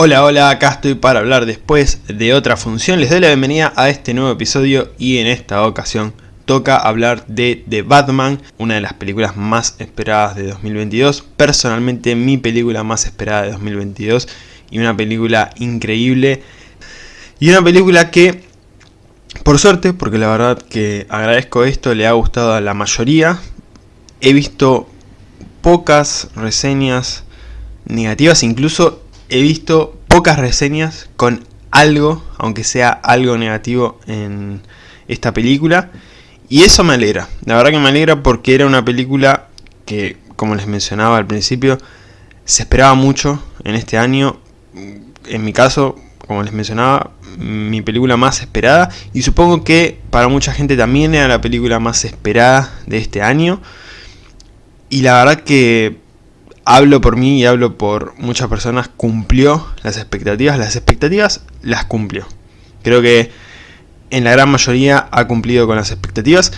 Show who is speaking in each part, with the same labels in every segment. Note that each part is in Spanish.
Speaker 1: Hola, hola, acá estoy para hablar después de otra función. Les doy la bienvenida a este nuevo episodio y en esta ocasión toca hablar de The Batman, una de las películas más esperadas de 2022. Personalmente mi película más esperada de 2022 y una película increíble. Y una película que, por suerte, porque la verdad que agradezco esto, le ha gustado a la mayoría. He visto pocas reseñas negativas, incluso he visto pocas reseñas con algo, aunque sea algo negativo en esta película. Y eso me alegra, la verdad que me alegra porque era una película que, como les mencionaba al principio, se esperaba mucho en este año. En mi caso, como les mencionaba, mi película más esperada. Y supongo que para mucha gente también era la película más esperada de este año. Y la verdad que hablo por mí y hablo por muchas personas, cumplió las expectativas. Las expectativas las cumplió. Creo que en la gran mayoría ha cumplido con las expectativas.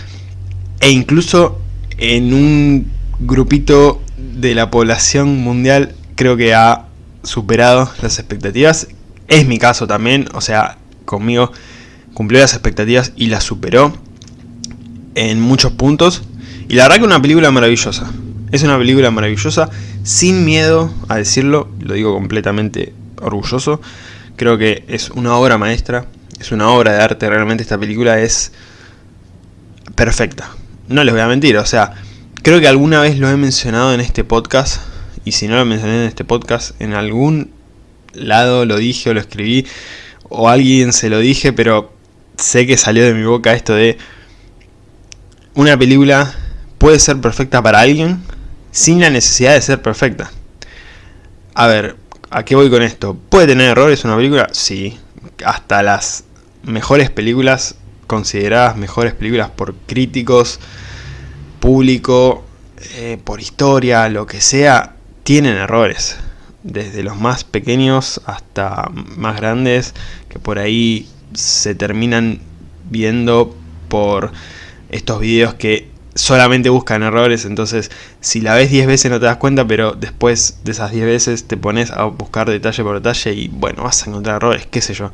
Speaker 1: E incluso en un grupito de la población mundial creo que ha superado las expectativas. Es mi caso también, o sea, conmigo cumplió las expectativas y las superó en muchos puntos. Y la verdad que una película maravillosa. Es una película maravillosa sin miedo a decirlo, lo digo completamente orgulloso. Creo que es una obra maestra, es una obra de arte, realmente esta película es perfecta. No les voy a mentir, o sea, creo que alguna vez lo he mencionado en este podcast, y si no lo mencioné en este podcast, en algún lado lo dije o lo escribí, o alguien se lo dije, pero sé que salió de mi boca esto de una película puede ser perfecta para alguien, sin la necesidad de ser perfecta. A ver, ¿a qué voy con esto? ¿Puede tener errores una película? Sí. Hasta las mejores películas, consideradas mejores películas por críticos, público, eh, por historia, lo que sea, tienen errores. Desde los más pequeños hasta más grandes, que por ahí se terminan viendo por estos videos que solamente buscan errores, entonces si la ves 10 veces no te das cuenta, pero después de esas 10 veces te pones a buscar detalle por detalle y bueno, vas a encontrar errores, qué sé yo.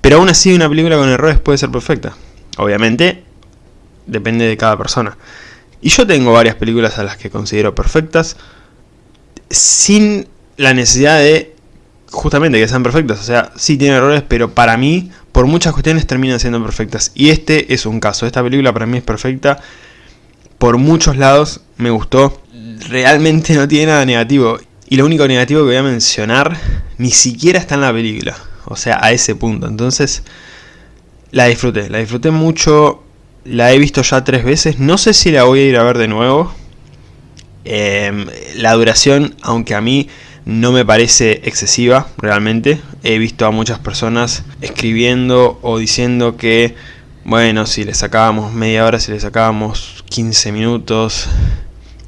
Speaker 1: Pero aún así una película con errores puede ser perfecta. Obviamente, depende de cada persona. Y yo tengo varias películas a las que considero perfectas, sin la necesidad de justamente que sean perfectas. O sea, sí tienen errores, pero para mí, por muchas cuestiones, terminan siendo perfectas. Y este es un caso. Esta película para mí es perfecta por muchos lados me gustó. Realmente no tiene nada negativo. Y lo único negativo que voy a mencionar ni siquiera está en la película. O sea, a ese punto. Entonces, la disfruté. La disfruté mucho. La he visto ya tres veces. No sé si la voy a ir a ver de nuevo. Em, la duración, aunque a mí no me parece excesiva, realmente. He visto a muchas personas escribiendo o diciendo que bueno, si le sacábamos media hora, si le sacábamos 15 minutos,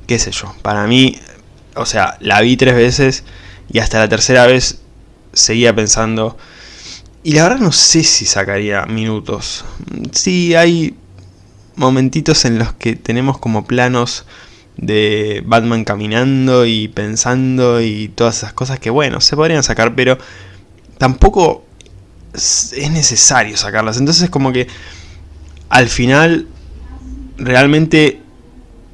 Speaker 1: qué sé yo. Para mí, o sea, la vi tres veces y hasta la tercera vez seguía pensando... Y la verdad no sé si sacaría minutos. Sí, hay momentitos en los que tenemos como planos de Batman caminando y pensando y todas esas cosas que bueno, se podrían sacar, pero tampoco es necesario sacarlas. Entonces como que al final, realmente,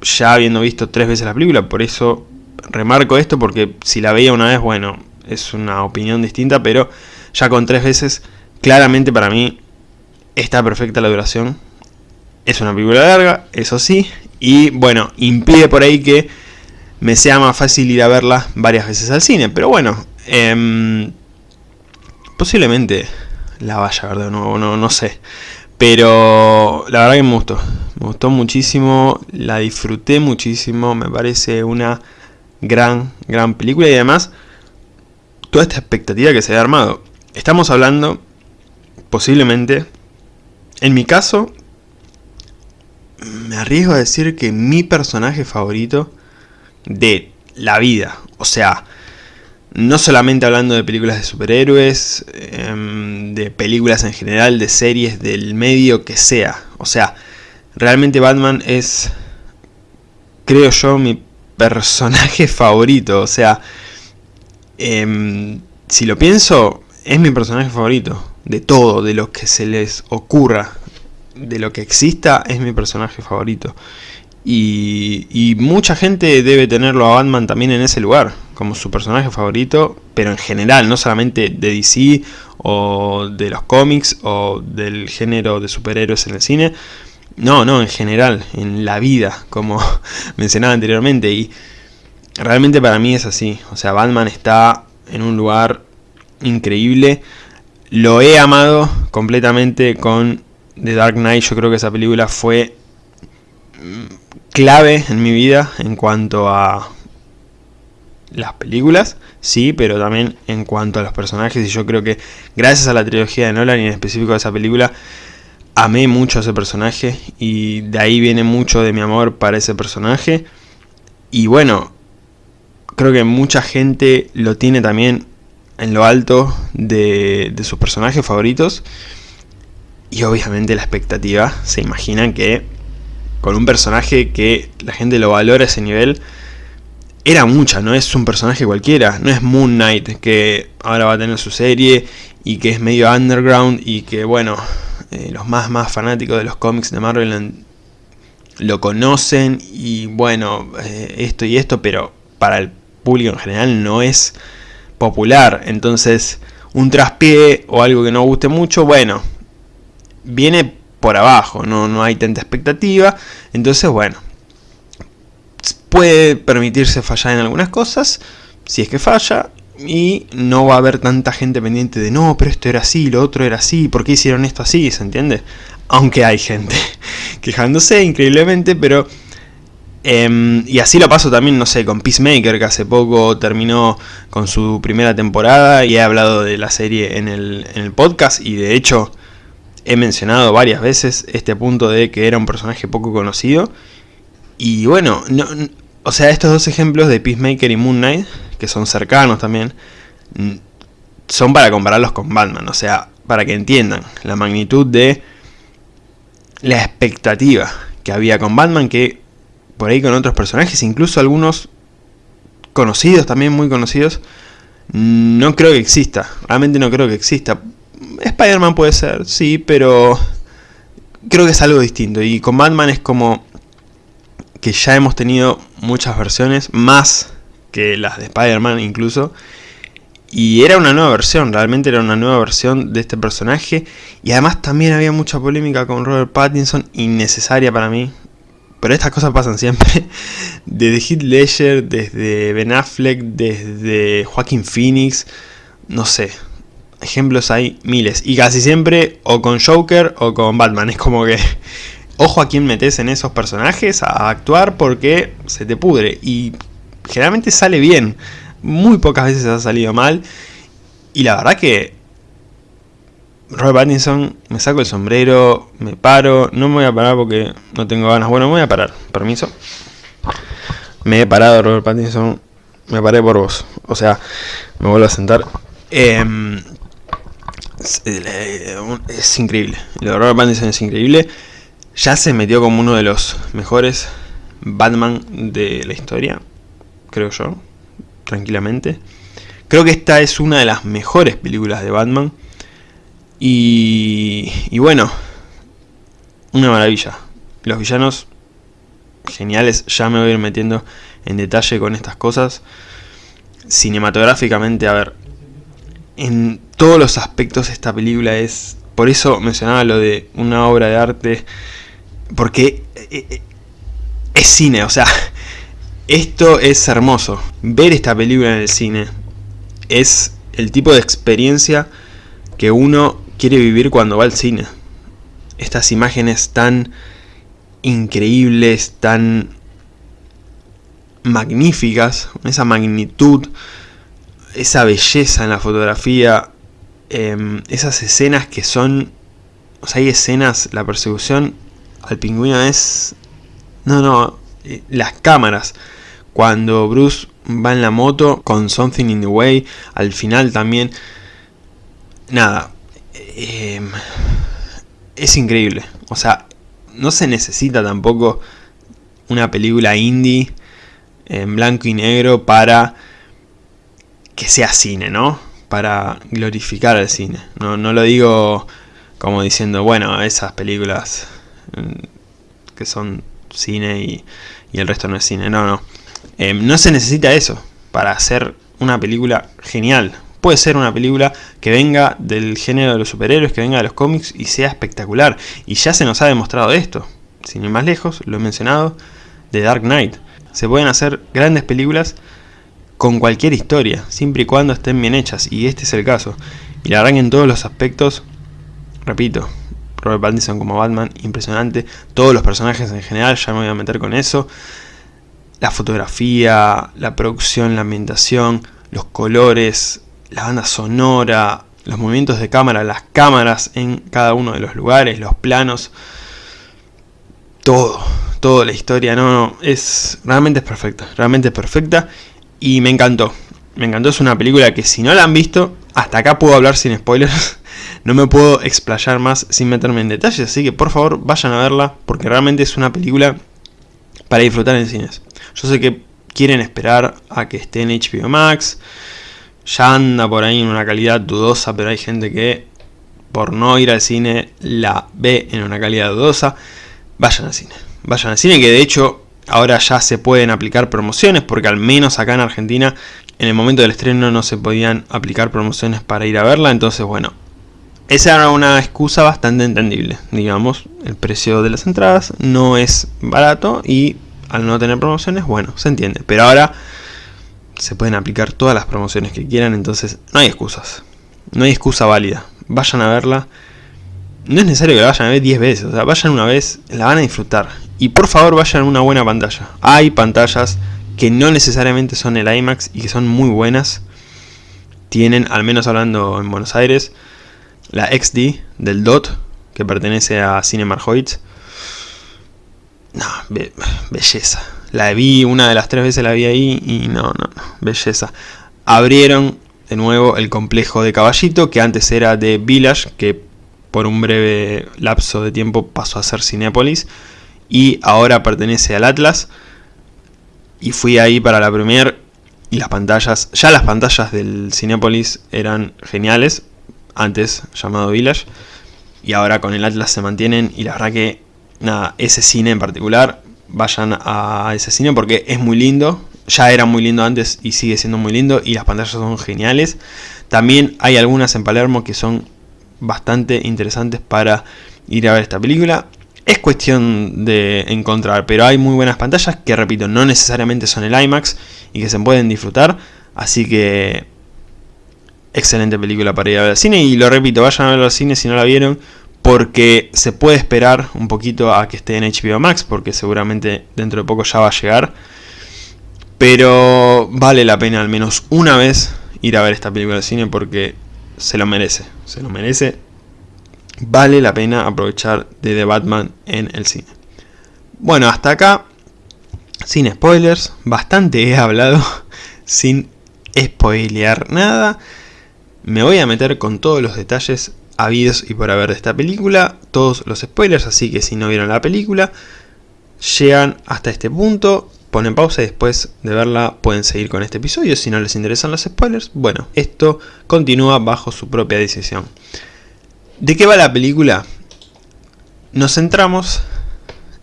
Speaker 1: ya habiendo visto tres veces la película, por eso remarco esto, porque si la veía una vez, bueno, es una opinión distinta, pero ya con tres veces, claramente para mí está perfecta la duración. Es una película larga, eso sí, y bueno, impide por ahí que me sea más fácil ir a verla varias veces al cine, pero bueno, eh, posiblemente la vaya a ver no, no sé. Pero la verdad que me gustó, me gustó muchísimo, la disfruté muchísimo, me parece una gran, gran película y además toda esta expectativa que se ha armado. Estamos hablando, posiblemente, en mi caso, me arriesgo a decir que mi personaje favorito de la vida, o sea, no solamente hablando de películas de superhéroes, em, de películas en general, de series, del medio que sea. O sea, realmente Batman es, creo yo, mi personaje favorito. O sea, em, si lo pienso, es mi personaje favorito. De todo, de lo que se les ocurra, de lo que exista, es mi personaje favorito. Y, y, mucha gente debe tenerlo a Batman también en ese lugar, como su personaje favorito, pero en general, no solamente de DC o de los cómics o del género de superhéroes en el cine, no, no, en general, en la vida, como mencionaba anteriormente, y realmente para mí es así, o sea, Batman está en un lugar increíble, lo he amado completamente con The Dark Knight, yo creo que esa película fue clave en mi vida en cuanto a las películas, sí, pero también en cuanto a los personajes, y yo creo que gracias a la trilogía de Nolan y en específico a esa película, amé mucho a ese personaje y de ahí viene mucho de mi amor para ese personaje. Y bueno, creo que mucha gente lo tiene también en lo alto de, de sus personajes favoritos. Y obviamente la expectativa, se imaginan que con un personaje que la gente lo valora a ese nivel, era mucha, no es un personaje cualquiera, no es Moon Knight que ahora va a tener su serie y que es medio underground y que bueno, eh, los más más fanáticos de los cómics de Marvel lo conocen y bueno, eh, esto y esto, pero para el público en general no es popular, entonces un traspié o algo que no guste mucho, bueno, viene por abajo, no, no hay tanta expectativa, entonces bueno, puede permitirse fallar en algunas cosas, si es que falla, y no va a haber tanta gente pendiente de no, pero esto era así, lo otro era así, ¿por qué hicieron esto así? ¿Se entiende? Aunque hay gente quejándose increíblemente, pero... Eh, y así lo paso también, no sé, con Peacemaker, que hace poco terminó con su primera temporada y he hablado de la serie en el, en el podcast y de hecho he mencionado varias veces este punto de que era un personaje poco conocido. Y bueno, no, o sea, estos dos ejemplos de Peacemaker y Moon Knight, que son cercanos también, son para compararlos con Batman. O sea, para que entiendan la magnitud de la expectativa que había con Batman, que por ahí con otros personajes, incluso algunos conocidos, también muy conocidos, no creo que exista. Realmente no creo que exista. Spider-Man puede ser, sí, pero creo que es algo distinto. Y con Batman es como que ya hemos tenido muchas versiones, más que las de Spider-Man incluso. Y era una nueva versión, realmente era una nueva versión de este personaje. Y además también había mucha polémica con Robert Pattinson, innecesaria para mí. Pero estas cosas pasan siempre. Desde Heath Ledger, desde Ben Affleck, desde Joaquin Phoenix. No sé, ejemplos hay miles. Y casi siempre o con Joker o con Batman. Es como que ojo a quién metes en esos personajes a actuar porque se te pudre. Y generalmente sale bien. Muy pocas veces ha salido mal. Y la verdad que Robert Pattinson, me saco el sombrero, me paro, no me voy a parar porque no tengo ganas. Bueno, me voy a parar, permiso. Me he parado, Robert Pattinson, me paré por vos. O sea, me vuelvo a sentar. Eh, es, increíble. Lo de Robert Pattinson es increíble. Ya se metió como uno de los mejores Batman de la historia. Creo yo. Tranquilamente. Creo que esta es una de las mejores películas de Batman. Y, y bueno, una maravilla. Los villanos geniales. Ya me voy a ir metiendo en detalle con estas cosas. Cinematográficamente, a ver, en todos los aspectos esta película es... Por eso mencionaba lo de una obra de arte, porque eh, eh, es cine, o sea, esto es hermoso. Ver esta película en el cine es el tipo de experiencia que uno quiere vivir cuando va al cine. Estas imágenes tan increíbles, tan magníficas, esa magnitud, esa belleza en la fotografía, em, esas escenas que son... O sea, hay escenas, la persecución al pingüino es... No, no, eh, las cámaras. Cuando Bruce va en la moto con Something in the Way, al final también... Nada, em, es increíble. O sea, no se necesita tampoco una película indie en blanco y negro para que sea cine, ¿no? para glorificar al cine. No, no lo digo como diciendo, bueno, esas películas que son cine y, el resto no es cine. No, no. Em, no se necesita eso para hacer una película genial. Puede ser una película que venga del género de los superhéroes, que venga de los cómics y sea espectacular. Y ya se nos ha demostrado esto. Sin ir más lejos, lo he mencionado, de Dark Knight. Se pueden hacer grandes películas con cualquier historia, siempre y cuando estén bien hechas. Y este es el caso. Y la verdad en todos los aspectos repito, Robert Pattinson como Batman, impresionante. Todos los personajes en general, ya me voy a meter con eso. La fotografía, la producción, la ambientación, los colores, la banda sonora, los movimientos de cámara, las cámaras en cada uno de los lugares, los planos. Todo, toda la historia, no, no, es, realmente es perfecta, realmente es perfecta y me encantó. Me encantó, es una película que si no la han visto, hasta acá puedo hablar sin spoilers. No me puedo explayar más sin meterme en detalles, así que por favor vayan a verla, porque realmente es una película para disfrutar en cines. Yo sé que quieren esperar a que esté en HBO Max, ya anda por ahí en una calidad dudosa, pero hay gente que por no ir al cine la ve en una calidad dudosa. Vayan al cine, vayan al cine que de hecho ahora ya se pueden aplicar promociones, porque al menos acá en Argentina en el momento del estreno no se podían aplicar promociones para ir a verla, entonces bueno, esa era una excusa bastante entendible, digamos, el precio de las entradas no es barato y al no tener promociones, bueno, se entiende, pero ahora se pueden aplicar todas las promociones que quieran, entonces no hay excusas, no hay excusa válida, vayan a verla, no es necesario que la vayan a ver 10 veces, o sea, vayan una vez, la van a disfrutar, y por favor vayan a una buena pantalla, hay pantallas que no necesariamente son el IMAX y que son muy buenas, tienen, al menos hablando en Buenos Aires, la XD del DOT, que pertenece a Cinema No, belleza. La vi una de las tres veces la vi ahí y no, no, no, belleza. Abrieron de nuevo el complejo de Caballito, que antes era de Village, que por un breve lapso de tiempo pasó a ser Cinépolis, y ahora pertenece al Atlas. Y fui ahí para la premier y las pantallas, ya las pantallas del Cinépolis eran geniales, antes llamado Village, y ahora con el Atlas se mantienen, y la verdad que, nada, ese cine en particular, vayan a ese cine porque es muy lindo, ya era muy lindo antes y sigue siendo muy lindo, y las pantallas son geniales. También hay algunas en Palermo que son bastante interesantes para ir a ver esta película. Es cuestión de encontrar, pero hay muy buenas pantallas que, repito, no necesariamente son el IMAX y que se pueden disfrutar. Así que excelente película para ir a ver al cine. Y lo repito, vayan a ver al cine si no la vieron. Porque se puede esperar un poquito a que esté en HBO Max. Porque seguramente dentro de poco ya va a llegar. Pero vale la pena al menos una vez ir a ver esta película al cine. Porque se lo merece. Se lo merece. Vale la pena aprovechar de The Batman en el cine. Bueno, hasta acá. Sin spoilers. Bastante he hablado. Sin spoilear nada. Me voy a meter con todos los detalles habidos y por haber de esta película, todos los spoilers, así que si no vieron la película, llegan hasta este punto, ponen pausa y después de verla pueden seguir con este episodio. Si no les interesan los spoilers, bueno, esto continúa bajo su propia decisión. ¿De qué va la película? Nos centramos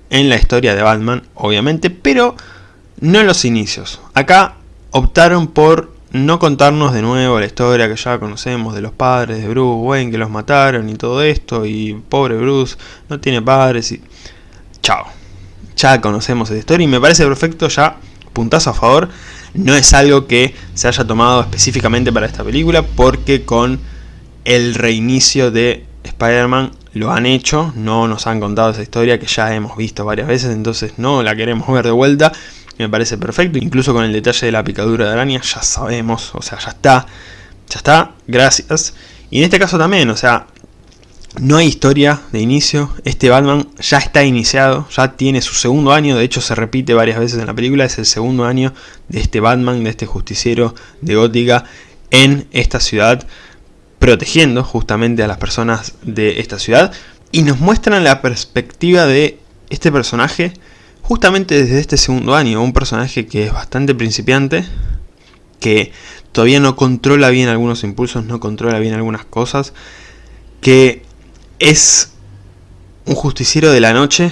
Speaker 1: en la historia de Batman, obviamente, pero no en los inicios. Acá optaron por no contarnos de nuevo la historia que ya conocemos de los padres de Bruce Wayne que los mataron y todo esto y pobre Bruce no tiene padres y... Chao. Ya conocemos esa historia y me parece perfecto ya, puntazo a favor. No es algo que se haya tomado específicamente para esta película porque con el reinicio de Spider-Man lo han hecho, no nos han contado esa historia que ya hemos visto varias veces, entonces no la queremos ver de vuelta me parece perfecto, incluso con el detalle de la picadura de araña, ya sabemos, o sea, ya está, ya está, gracias. Y en este caso también, o sea, no hay historia de inicio, este Batman ya está iniciado, ya tiene su segundo año, de hecho se repite varias veces en la película, es el segundo año de este Batman, de este justiciero de Gótica en esta ciudad, protegiendo justamente a las personas de esta ciudad, y nos muestran la perspectiva de este personaje justamente desde este segundo año, un personaje que es bastante principiante que todavía no controla bien algunos impulsos, no controla bien algunas cosas, que es un justiciero de la noche,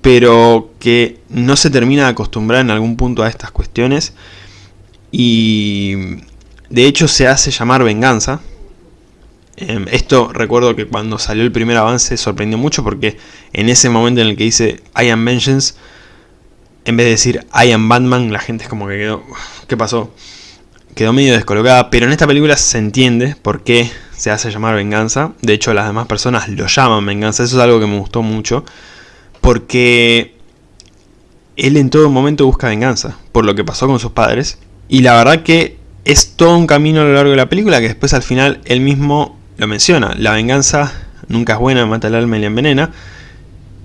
Speaker 1: pero que no se termina de acostumbrar en algún punto a estas cuestiones y de hecho se hace llamar venganza. Em, esto recuerdo que cuando salió el primer avance sorprendió mucho porque en ese momento en el que dice I am vengeance, en vez de decir I am Batman, la gente es como que quedó, ¿qué pasó? Quedó medio descolocada, pero en esta película se entiende por qué se hace llamar venganza. De hecho las demás personas lo llaman venganza, eso es algo que me gustó mucho. Porque él en todo momento busca venganza por lo que pasó con sus padres. Y la verdad que es todo un camino a lo largo de la película que después al final él mismo lo menciona. La venganza nunca es buena, mata el alma y la envenena.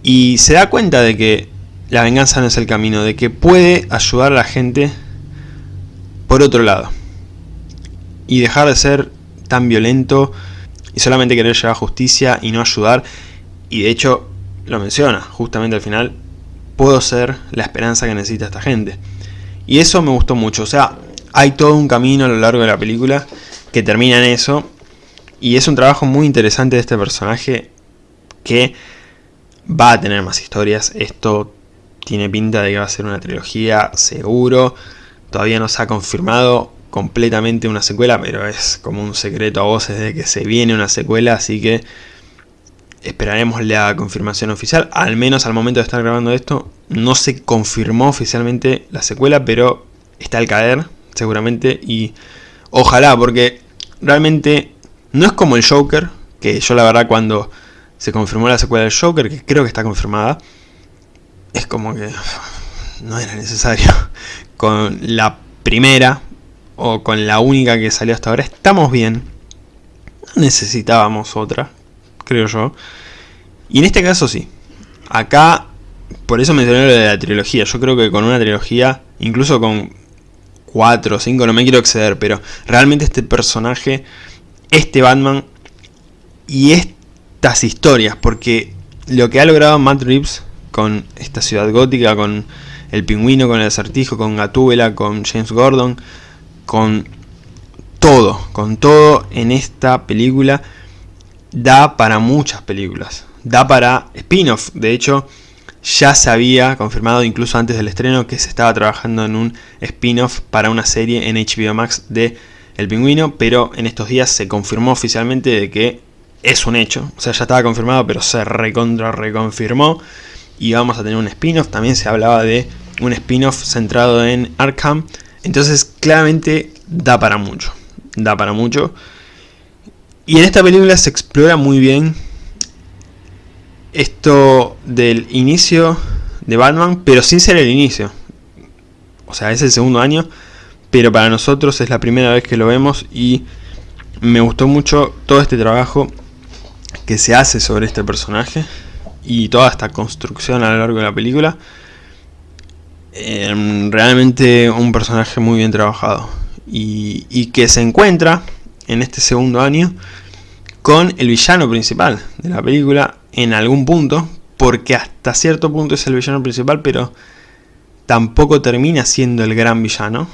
Speaker 1: Y se da cuenta de que la venganza no es el camino, de que puede ayudar a la gente por otro lado. Y dejar de ser tan violento y solamente querer llevar justicia y no ayudar. Y de hecho lo menciona justamente al final, puedo ser la esperanza que necesita esta gente. Y eso me gustó mucho, o sea, hay todo un camino a lo largo de la película que termina en eso. Y es un trabajo muy interesante de este personaje que va a tener más historias. Esto tiene pinta de que va a ser una trilogía seguro. Todavía no se ha confirmado completamente una secuela, pero es como un secreto a voces de que se viene una secuela, así que esperaremos la confirmación oficial. Al menos al momento de estar grabando esto, no se confirmó oficialmente la secuela, pero está al caer, seguramente. Y ojalá, porque realmente no es como el Joker, que yo la verdad cuando se confirmó la secuela del Joker, que creo que está confirmada, es como que no era necesario. Con la primera, o con la única que salió hasta ahora, estamos bien. No necesitábamos otra, creo yo. Y en este caso sí. Acá, por eso mencioné lo de la trilogía. Yo creo que con una trilogía, incluso con 4 o 5, no me quiero exceder, pero realmente este personaje, este Batman y estas historias, porque lo que ha logrado Matt Reeves con esta ciudad gótica, con el pingüino, con el acertijo, con Gatúbela, con James Gordon, con todo, con todo en esta película da para muchas películas, da para spin-off, de hecho ya se había confirmado incluso antes del estreno que se estaba trabajando en un spin-off para una serie en HBO Max de El Pingüino, pero en estos días se confirmó oficialmente de que es un hecho, o sea ya estaba confirmado pero se recontra reconfirmó. Y vamos a tener un spin-off, también se hablaba de un spin-off centrado en Arkham, entonces claramente da para mucho, da para mucho. Y en esta película se explora muy bien esto del inicio de Batman, pero sin ser el inicio. O sea, es el segundo año, pero para nosotros es la primera vez que lo vemos y me gustó mucho todo este trabajo que se hace sobre este personaje y toda esta construcción a lo largo de la película. Em, realmente un personaje muy bien trabajado y, que se encuentra en este segundo año con el villano principal de la película en algún punto, porque hasta cierto punto es el villano principal, pero tampoco termina siendo el gran villano,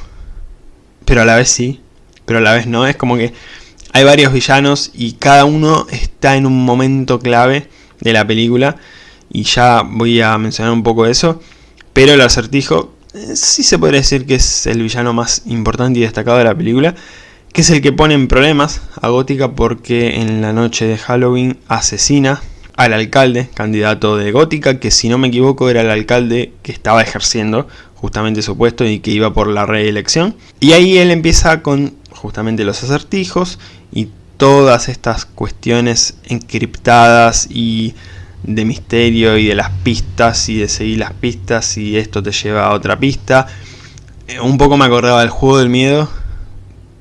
Speaker 1: pero a la vez sí, pero a la vez no, es como que hay varios villanos y cada uno está en un momento clave de la película, y ya voy a mencionar un poco eso, pero el acertijo eh, sí se podría decir que es el villano más importante y destacado de la película, que es el que pone en problemas a Gótica porque en la noche de Halloween asesina al alcalde, candidato de Gótica, que si no me equivoco era el alcalde que estaba ejerciendo justamente su puesto y que iba por la reelección. Y ahí él empieza con justamente los acertijos y todas estas cuestiones encriptadas y de misterio y de las pistas y de seguir las pistas y esto te lleva a otra pista. Eh, un poco me acordaba del juego del miedo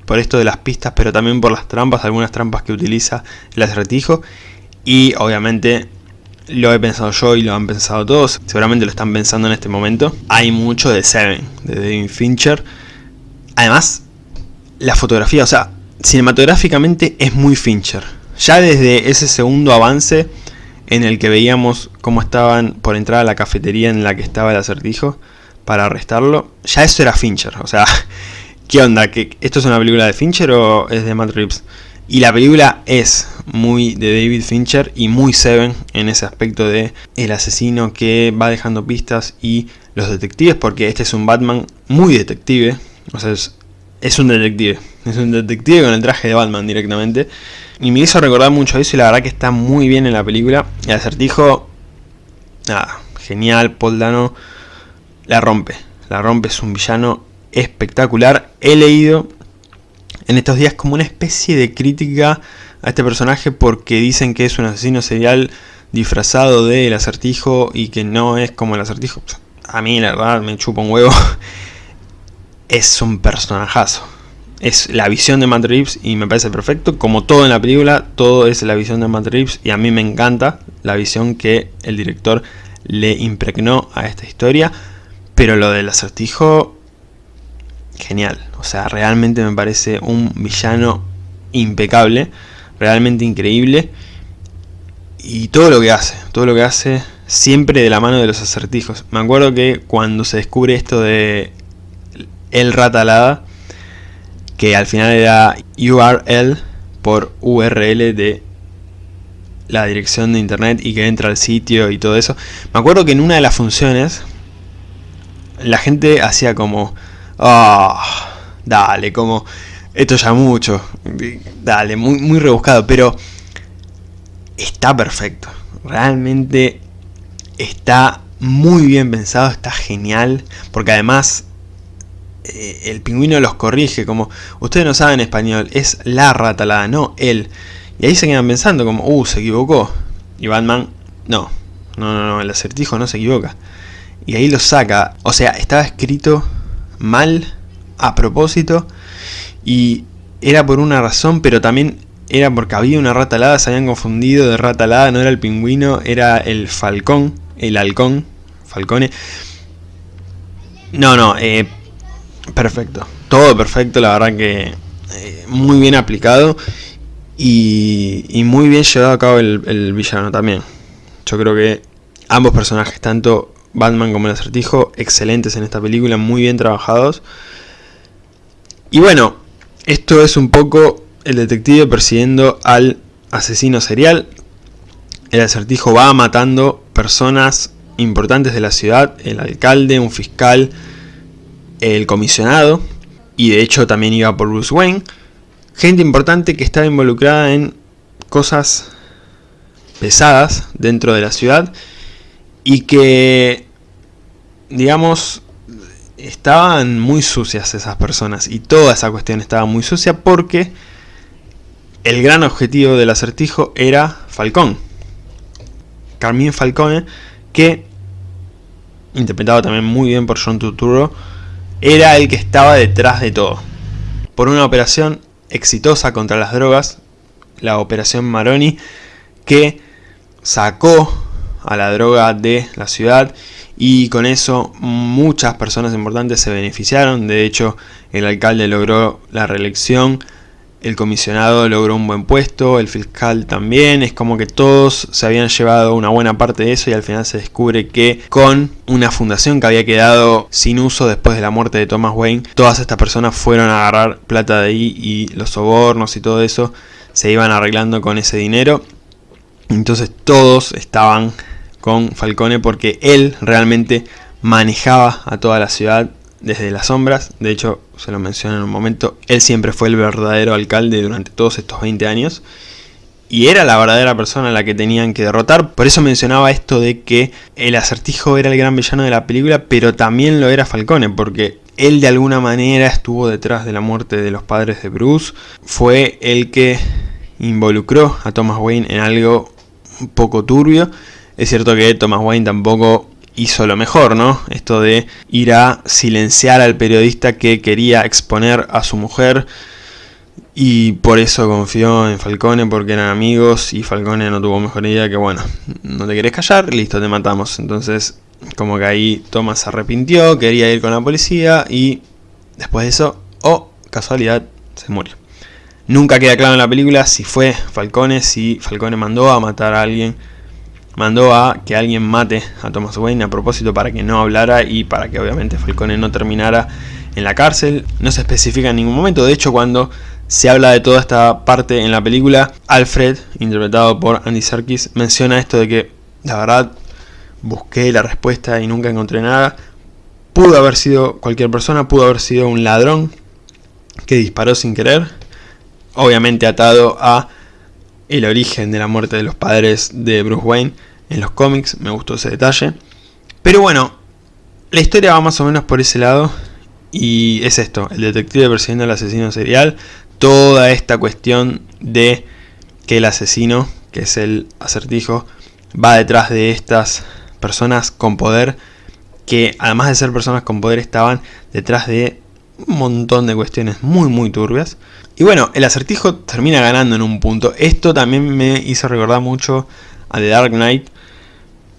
Speaker 1: por esto de las pistas, pero también por las trampas, algunas trampas que utiliza el acertijo. Y obviamente lo he pensado yo y lo han pensado todos, seguramente lo están pensando en este momento. Hay mucho de Seven, de David Fincher. Además, la fotografía, o sea, cinematográficamente es muy Fincher. Ya desde ese segundo avance en el que veíamos cómo estaban por entrar a la cafetería en la que estaba el acertijo para arrestarlo, ya eso era Fincher, o sea, ¿qué onda? ¿Que ¿Esto es una película de Fincher o es de Matt Reeves? Y la película es muy de David Fincher y muy Seven en ese aspecto de el asesino que va dejando pistas y los detectives, porque este es un Batman muy detective, o sea, es, es un detective, es un detective con el traje de Batman directamente. Y me hizo recordar mucho eso y la verdad que está muy bien en la película. El acertijo, nada, genial, Paul Dano la rompe, la rompe, es un villano espectacular. He leído en estos días como una especie de crítica a este personaje porque dicen que es un asesino serial disfrazado del acertijo y que no es como el acertijo. A mí la verdad me chupa un huevo. Es un personajazo. Es la visión de Matt Reeves y me parece perfecto. Como todo en la película, todo es la visión de Matt Reeves y a mí me encanta la visión que el director le impregnó a esta historia. Pero lo del acertijo genial. O sea, realmente me parece un villano impecable, realmente increíble. Y todo lo que hace, todo lo que hace siempre de la mano de los acertijos. Me acuerdo que cuando se descubre esto de el ratalada, que al final era URL por URL de la dirección de internet y que entra al sitio y todo eso. Me acuerdo que en una de las funciones la gente hacía como Ah, dale, como... Esto ya mucho. Dale, muy, muy rebuscado, pero... Está perfecto. Realmente está muy bien pensado, está genial. Porque además eh, el pingüino los corrige, como ustedes no saben español, es la ratalada, no él. Y ahí se quedan pensando como, uh, se equivocó. Y Batman, no, no, no, no, el acertijo no se equivoca. Y ahí lo saca, o sea, estaba escrito mal a propósito y era por una razón, pero también era porque había una rata alada, se habían confundido de rata alada, no era el pingüino, era el falcón, el halcón, falcone. No, no, eh, perfecto, todo perfecto, la verdad que eh, muy bien aplicado y, muy bien llevado a cabo el villano también. Yo creo que ambos personajes, tanto Batman como el acertijo, excelentes en esta película, muy bien trabajados. Y bueno, esto es un poco el detective persiguiendo al asesino serial. El acertijo va matando personas importantes de la ciudad, el alcalde, un fiscal, el comisionado, y de hecho también iba por Bruce Wayne. Gente importante que estaba involucrada en cosas pesadas dentro de la ciudad y que, digamos, estaban muy sucias esas personas y toda esa cuestión estaba muy sucia porque el gran objetivo del acertijo era Falcón. Carmine Falcone, que, interpretado también muy bien por John Turturro, era el que estaba detrás de todo. Por una operación exitosa contra las drogas, la operación Maroni, que sacó a la droga de la ciudad y con eso muchas personas importantes se beneficiaron, de hecho el alcalde logró la reelección, el comisionado logró un buen puesto, el fiscal también, es como que todos se habían llevado una buena parte de eso y al final se descubre que con una fundación que había quedado sin uso después de la muerte de Thomas Wayne, todas estas personas fueron a agarrar plata de ahí y los sobornos y todo eso se iban arreglando con ese dinero. Entonces todos estaban con Falcone porque él realmente manejaba a toda la ciudad desde las sombras, de hecho se lo mencioné en un momento, él siempre fue el verdadero alcalde durante todos estos 20 años y era la verdadera persona a la que tenían que derrotar, por eso mencionaba esto de que el acertijo era el gran villano de la película, pero también lo era Falcone, porque él de alguna manera estuvo detrás de la muerte de los padres de Bruce, fue el que involucró a Thomas Wayne en algo un poco turbio, es cierto que Thomas Wayne tampoco hizo lo mejor, ¿no? Esto de ir a silenciar al periodista que quería exponer a su mujer y por eso confió en Falcone porque eran amigos y Falcone no tuvo mejor idea que bueno, no te querés callar, listo, te matamos. Entonces, como que ahí Thomas se arrepintió, quería ir con la policía y después de eso, oh, casualidad, se murió. Nunca queda claro en la película si fue Falcone, si Falcone mandó a matar a alguien mandó a que alguien mate a Thomas Wayne a propósito para que no hablara y para que obviamente Falcone no terminara en la cárcel, no se especifica en ningún momento, de hecho cuando se habla de toda esta parte en la película, Alfred, interpretado por Andy Serkis, menciona esto de que la verdad busqué la respuesta y nunca encontré nada, pudo haber sido cualquier persona, pudo haber sido un ladrón que disparó sin querer, obviamente atado a el origen de la muerte de los padres de Bruce Wayne en los cómics, me gustó ese detalle. Pero bueno, la historia va más o menos por ese lado y es esto, el detective persiguiendo al asesino serial, toda esta cuestión de que el asesino, que es el acertijo, va detrás de estas personas con poder que además de ser personas con poder estaban detrás de un montón de cuestiones muy muy turbias. Y bueno, el acertijo termina ganando en un punto. Esto también me hizo recordar mucho a The Dark Knight.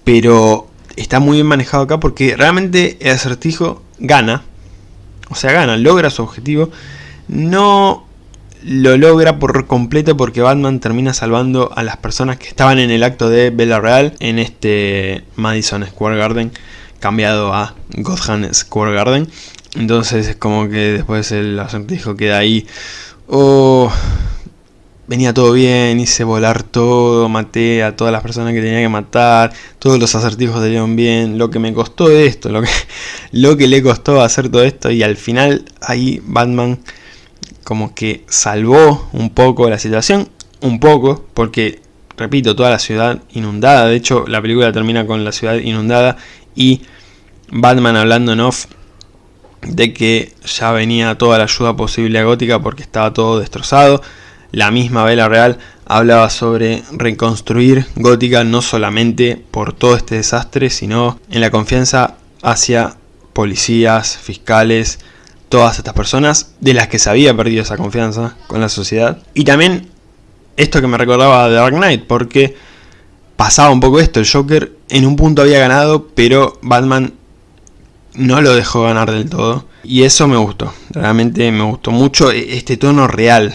Speaker 1: Pero está muy bien manejado acá porque realmente el acertijo gana. O sea, gana, logra su objetivo. No lo logra por completo porque Batman termina salvando a las personas que estaban en el acto de Bella Real en este Madison Square Garden cambiado a Gotham Square Garden entonces es como que después el acertijo queda ahí oh, venía todo bien, hice volar todo, maté a todas las personas que tenía que matar, todos los acertijos salieron bien, lo que me costó esto, lo que, lo que le costó hacer todo esto y al final ahí Batman como que salvó un poco la situación, un poco, porque repito, toda la ciudad inundada, de hecho la película termina con la ciudad inundada y Batman hablando en off de que ya venía toda la ayuda posible a Gótica porque estaba todo destrozado. La misma Vela Real hablaba sobre reconstruir Gótica no solamente por todo este desastre, sino en la confianza hacia policías, fiscales, todas estas personas de las que se había perdido esa confianza con la sociedad. Y también esto que me recordaba de Dark Knight, porque pasaba un poco esto, el Joker en un punto había ganado, pero Batman no lo dejó ganar del todo. Y eso me gustó, realmente me gustó mucho e-, este tono real.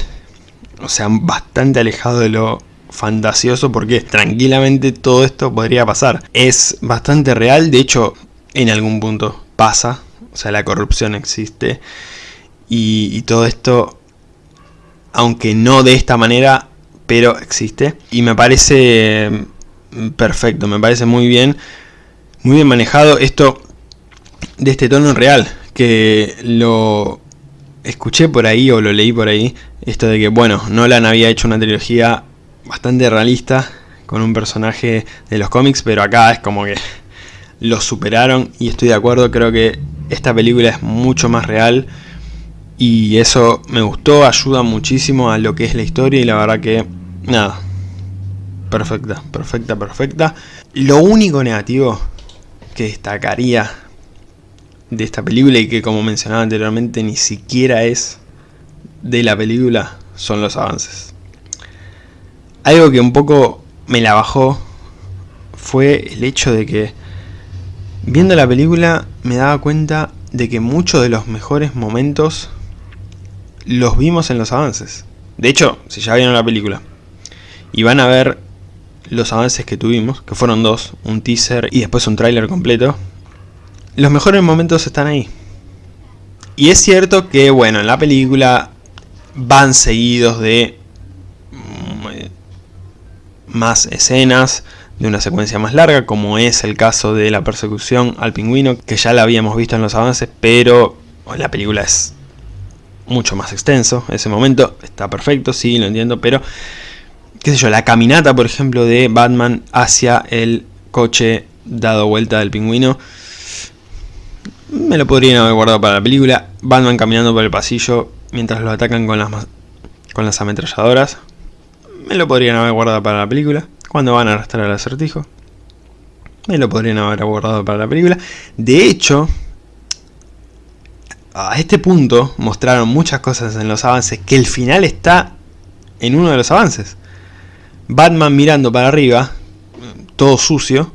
Speaker 1: O sea, bastante alejado de lo fantasioso porque tranquilamente todo esto podría pasar. Es bastante real, de hecho en algún punto pasa. O sea, la corrupción existe. Y, y todo esto, aunque no de esta manera, pero existe. Y me parece perfecto, me parece muy bien. Muy bien manejado. Esto de este tono real, que lo escuché por ahí o lo leí por ahí, esto de que, bueno, Nolan había hecho una trilogía bastante realista con un personaje de los cómics, pero acá es como que lo superaron y estoy de acuerdo, creo que esta película es mucho más real y eso me gustó, ayuda muchísimo a lo que es la historia y la verdad que, nada, perfecta, perfecta, perfecta. Lo único negativo que destacaría de esta película y que como mencionaba anteriormente ni siquiera es de la película son los avances. Algo que un poco me la bajó fue el hecho de que viendo la película me daba cuenta de que muchos de los mejores momentos los vimos en los avances. De hecho, si ya vieron la película y van a ver los avances que tuvimos, que fueron dos, un teaser y después un tráiler completo, los mejores momentos están ahí. Y es cierto que, bueno, en la película van seguidos de mm, eh, más escenas, de una secuencia más larga, como es el caso de la persecución al pingüino, que ya la habíamos visto en los avances, pero la película es mucho más extenso. Ese momento está perfecto, sí, lo entiendo, pero, qué sé yo, la caminata, por ejemplo, de Batman hacia el coche dado vuelta del pingüino, me lo podrían haber guardado para la película. Batman caminando por el pasillo mientras lo atacan con las, con las ametralladoras. Me lo podrían haber guardado para la película. Cuando van a arrastrar al acertijo. Me lo podrían haber guardado para la película. De hecho, a este punto mostraron muchas cosas en los avances que el final está en uno de los avances. Batman mirando para arriba, todo sucio,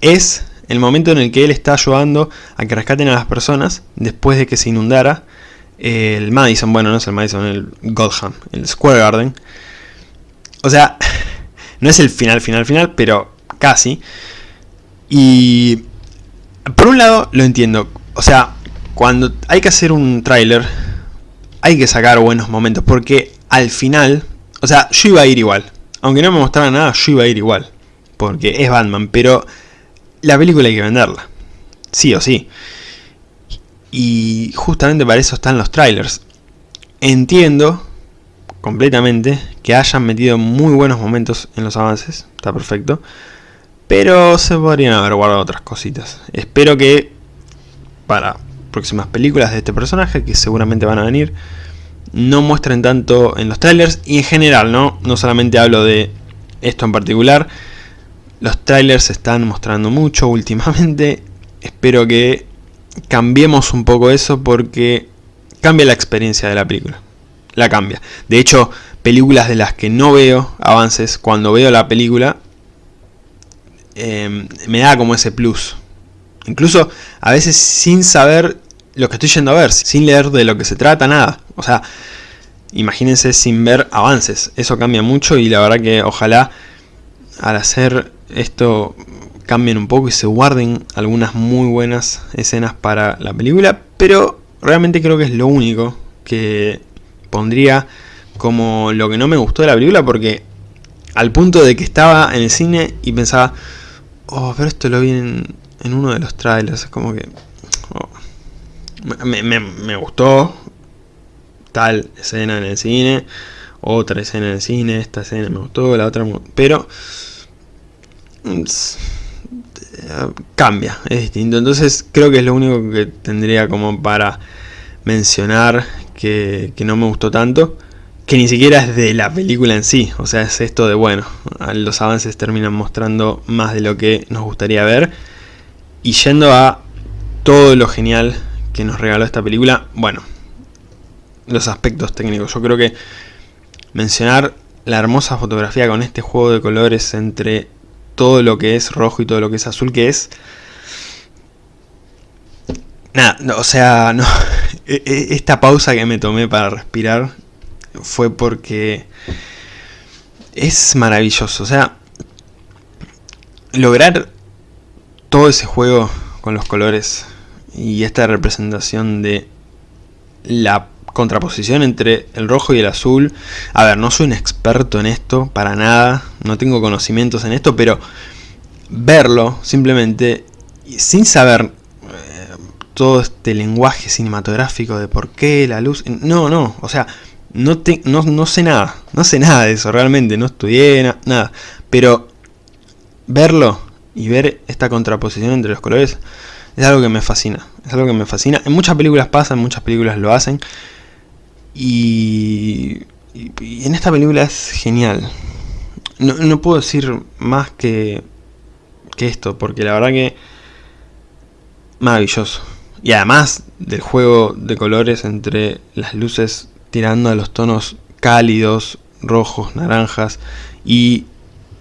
Speaker 1: es el momento en el que él está ayudando a que rescaten a las personas después de que se inundara el Madison, bueno, no es el Madison, el Gotham, el Square Garden. O sea, no es el final, final, final, pero casi. Y por un lado lo entiendo, o sea, cuando hay que hacer un tráiler, hay que sacar buenos momentos, porque al final, o sea, yo iba a ir igual. Aunque no me mostrara nada, yo iba a ir igual. Porque es Batman, pero la película hay que venderla. Sí o sí. Y justamente para eso están los trailers. Entiendo completamente que hayan metido muy buenos momentos en los avances, está perfecto. Pero se podrían haber guardado otras cositas. Espero que para próximas películas de este personaje, que seguramente van a venir, no muestren tanto en los trailers y en general, ¿no? No solamente hablo de esto en particular. Los trailers se están mostrando mucho últimamente. Espero que cambiemos un poco eso porque cambia la experiencia de la película. La cambia. De hecho, películas de las que no veo avances, cuando veo la película, eh, me da como ese plus. Incluso a veces sin saber lo que estoy yendo a ver, sin leer de lo que se trata, nada. O sea, imagínense sin ver avances. Eso cambia mucho y la verdad que ojalá al hacer esto cambien un poco y se guarden algunas muy buenas escenas para la película. Pero realmente creo que es lo único que pondría como lo que no me gustó de la película porque al punto de que estaba en el cine y pensaba, oh, pero esto lo vi en, en uno de los trailers, como que me, gustó tal escena en el cine, otra escena en el cine, esta escena me gustó, la otra pero cambia, es distinto. Entonces creo que es lo único que tendría como para mencionar que, que, no me gustó tanto. Que ni siquiera es de la película en sí. O sea, es esto de, bueno, los avances terminan mostrando más de lo que nos gustaría ver. Y yendo a todo lo genial que nos regaló esta película, bueno, los aspectos técnicos. Yo creo que mencionar la hermosa fotografía con este juego de colores entre todo lo que es rojo y todo lo que es azul, que es... Nada, o sea, no, e, e, esta pausa que me tomé para respirar fue porque es maravilloso. O sea, lograr todo ese juego con los colores y esta representación de la contraposición entre el rojo y el azul. A ver, no soy un experto en esto, para nada, no tengo conocimientos en esto, pero verlo simplemente, sin saber eh, todo este lenguaje cinematográfico de por qué la luz... No, no, o sea, no, te, no, sé nada, no sé nada de eso realmente, no estudié nada, pero verlo y ver esta contraposición entre los colores es algo que me fascina. Es algo que me fascina. En muchas películas pasa, en muchas películas lo hacen. Y, en esta película es genial. No, puedo decir más que, que esto, porque la verdad que maravilloso. Y además del juego de colores entre las luces tirando a los tonos cálidos, rojos, naranjas y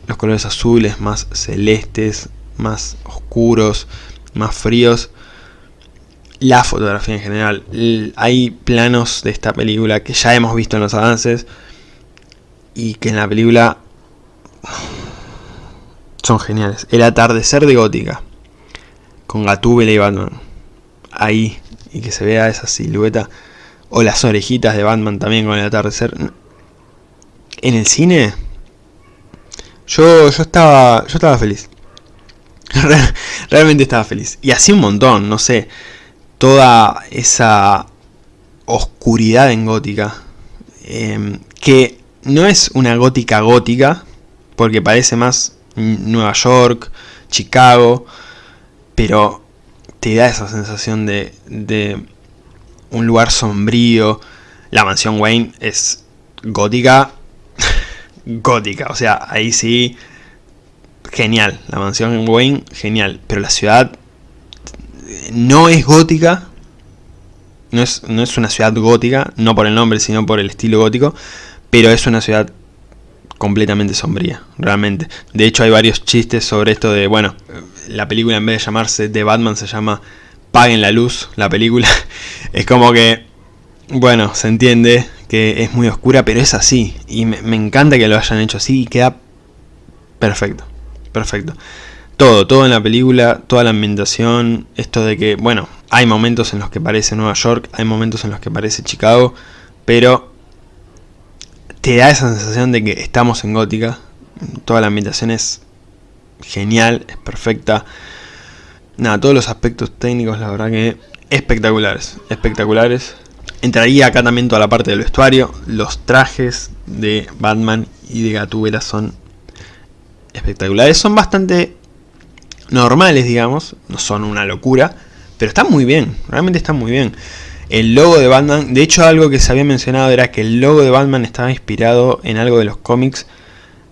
Speaker 1: los colores azules más celestes, más oscuros, más fríos. La fotografía en general. Hay planos de esta película que ya hemos visto en los avances. Y que en la película son geniales. El atardecer de Gótica. Con Gatúbela y Batman. Ahí. Y que se vea esa silueta. O las orejitas de Batman también con el atardecer. En el cine. Yo, yo estaba. Yo estaba feliz. Realmente estaba feliz. Y así un montón, no sé. Toda esa oscuridad en gótica. Em, que no es una gótica gótica. Porque parece más Nueva York, Chicago. Pero te da esa sensación de, de un lugar sombrío. La mansión Wayne es gótica. gótica. O sea, ahí sí genial. La mansión Wayne, genial. Pero la ciudad no es gótica. No es, no es una ciudad gótica, no por el nombre, sino por el estilo gótico. Pero es una ciudad completamente sombría, realmente. De hecho hay varios chistes sobre esto de, bueno, la película en vez de llamarse The Batman se llama Paguen la luz, la película. es como que, bueno, se entiende que es muy oscura, pero es así. Y me, me encanta que lo hayan hecho así y queda perfecto perfecto. Todo, todo en la película, toda la ambientación, esto de que, bueno, hay momentos en los que parece Nueva York, hay momentos en los que parece Chicago, pero te da esa sensación de que estamos en Gótica, toda la ambientación es genial, es perfecta, nada, todos los aspectos técnicos la verdad que espectaculares, espectaculares. Entraría acá también toda la parte del vestuario, los trajes de Batman y de Gatúbela son espectaculares, son bastante normales, digamos, no son una locura, pero están muy bien, realmente están muy bien. El logo de Batman, de hecho algo que se había mencionado era que el logo de Batman estaba inspirado en algo de los cómics,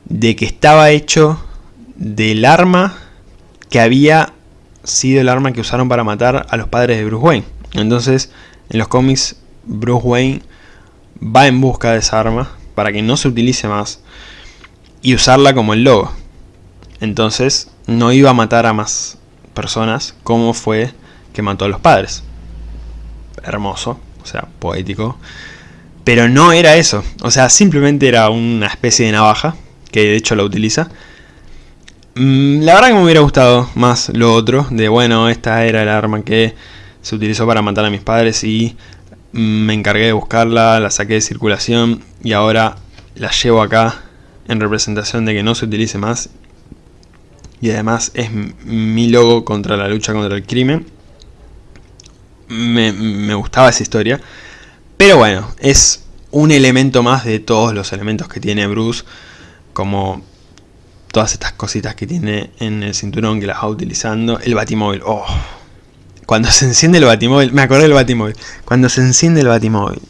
Speaker 1: de que estaba hecho del arma que había sido el arma que usaron para matar a los padres de Bruce Wayne. Entonces, en los cómics, Bruce Wayne va en busca de esa arma para que no se utilice más y usarla como el logo. Entonces, no iba a matar a más personas como fue que mató a los padres. Hermoso, o sea, poético. Pero no era eso, o sea, simplemente era una especie de navaja, que de hecho la utiliza. Mm, la verdad que me hubiera gustado más lo otro, de bueno, esta era el arma que se utilizó para matar a mis padres y me encargué de buscarla, la saqué de circulación y ahora la llevo acá en representación de que no se utilice más y además es mi logo contra la lucha contra el crimen. Me, gustaba esa historia. Pero bueno, es un elemento más de todos los elementos que tiene Bruce. Como todas estas cositas que tiene en el cinturón que las va utilizando. El batimóvil. Oh. Cuando se enciende el batimóvil. Me acordé del batimóvil. Cuando se enciende el batimóvil.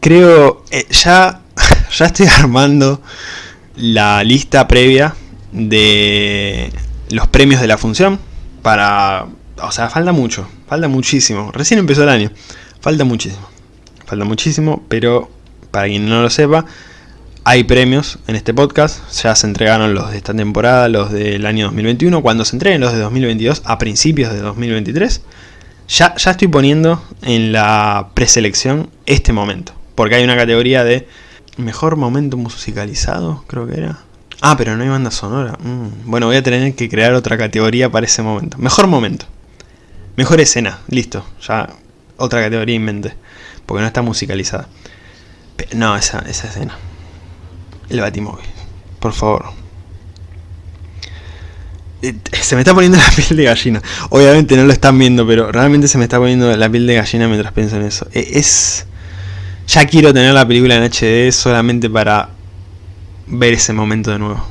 Speaker 1: Creo... Eh, ya, ya estoy armando la lista previa de los premios de la función para... O sea, falta mucho, falta muchísimo. Recién empezó el año, falta muchísimo. Falta muchísimo, pero para quien no lo sepa, hay premios en este podcast. Ya se entregaron los de esta temporada, los del año 2021. Cuando se entreguen los de 2022, a principios de 2023, ya, ya estoy poniendo en la preselección este momento. Porque hay una categoría de Mejor momento musicalizado, creo que era. Ah, pero no hay banda sonora. Mm, bueno, voy a tener que crear otra categoría para ese momento. Mejor momento. Mejor escena. Listo. Ya otra categoría en mente. Porque no está musicalizada. no, esa, esa escena. El batimóvil. Por favor. Eh, se me está poniendo la piel de gallina. Obviamente no lo están viendo, pero realmente se me está poniendo la piel de gallina mientras pienso en eso. E, es ya quiero tener la película en HD solamente para ver ese momento de nuevo.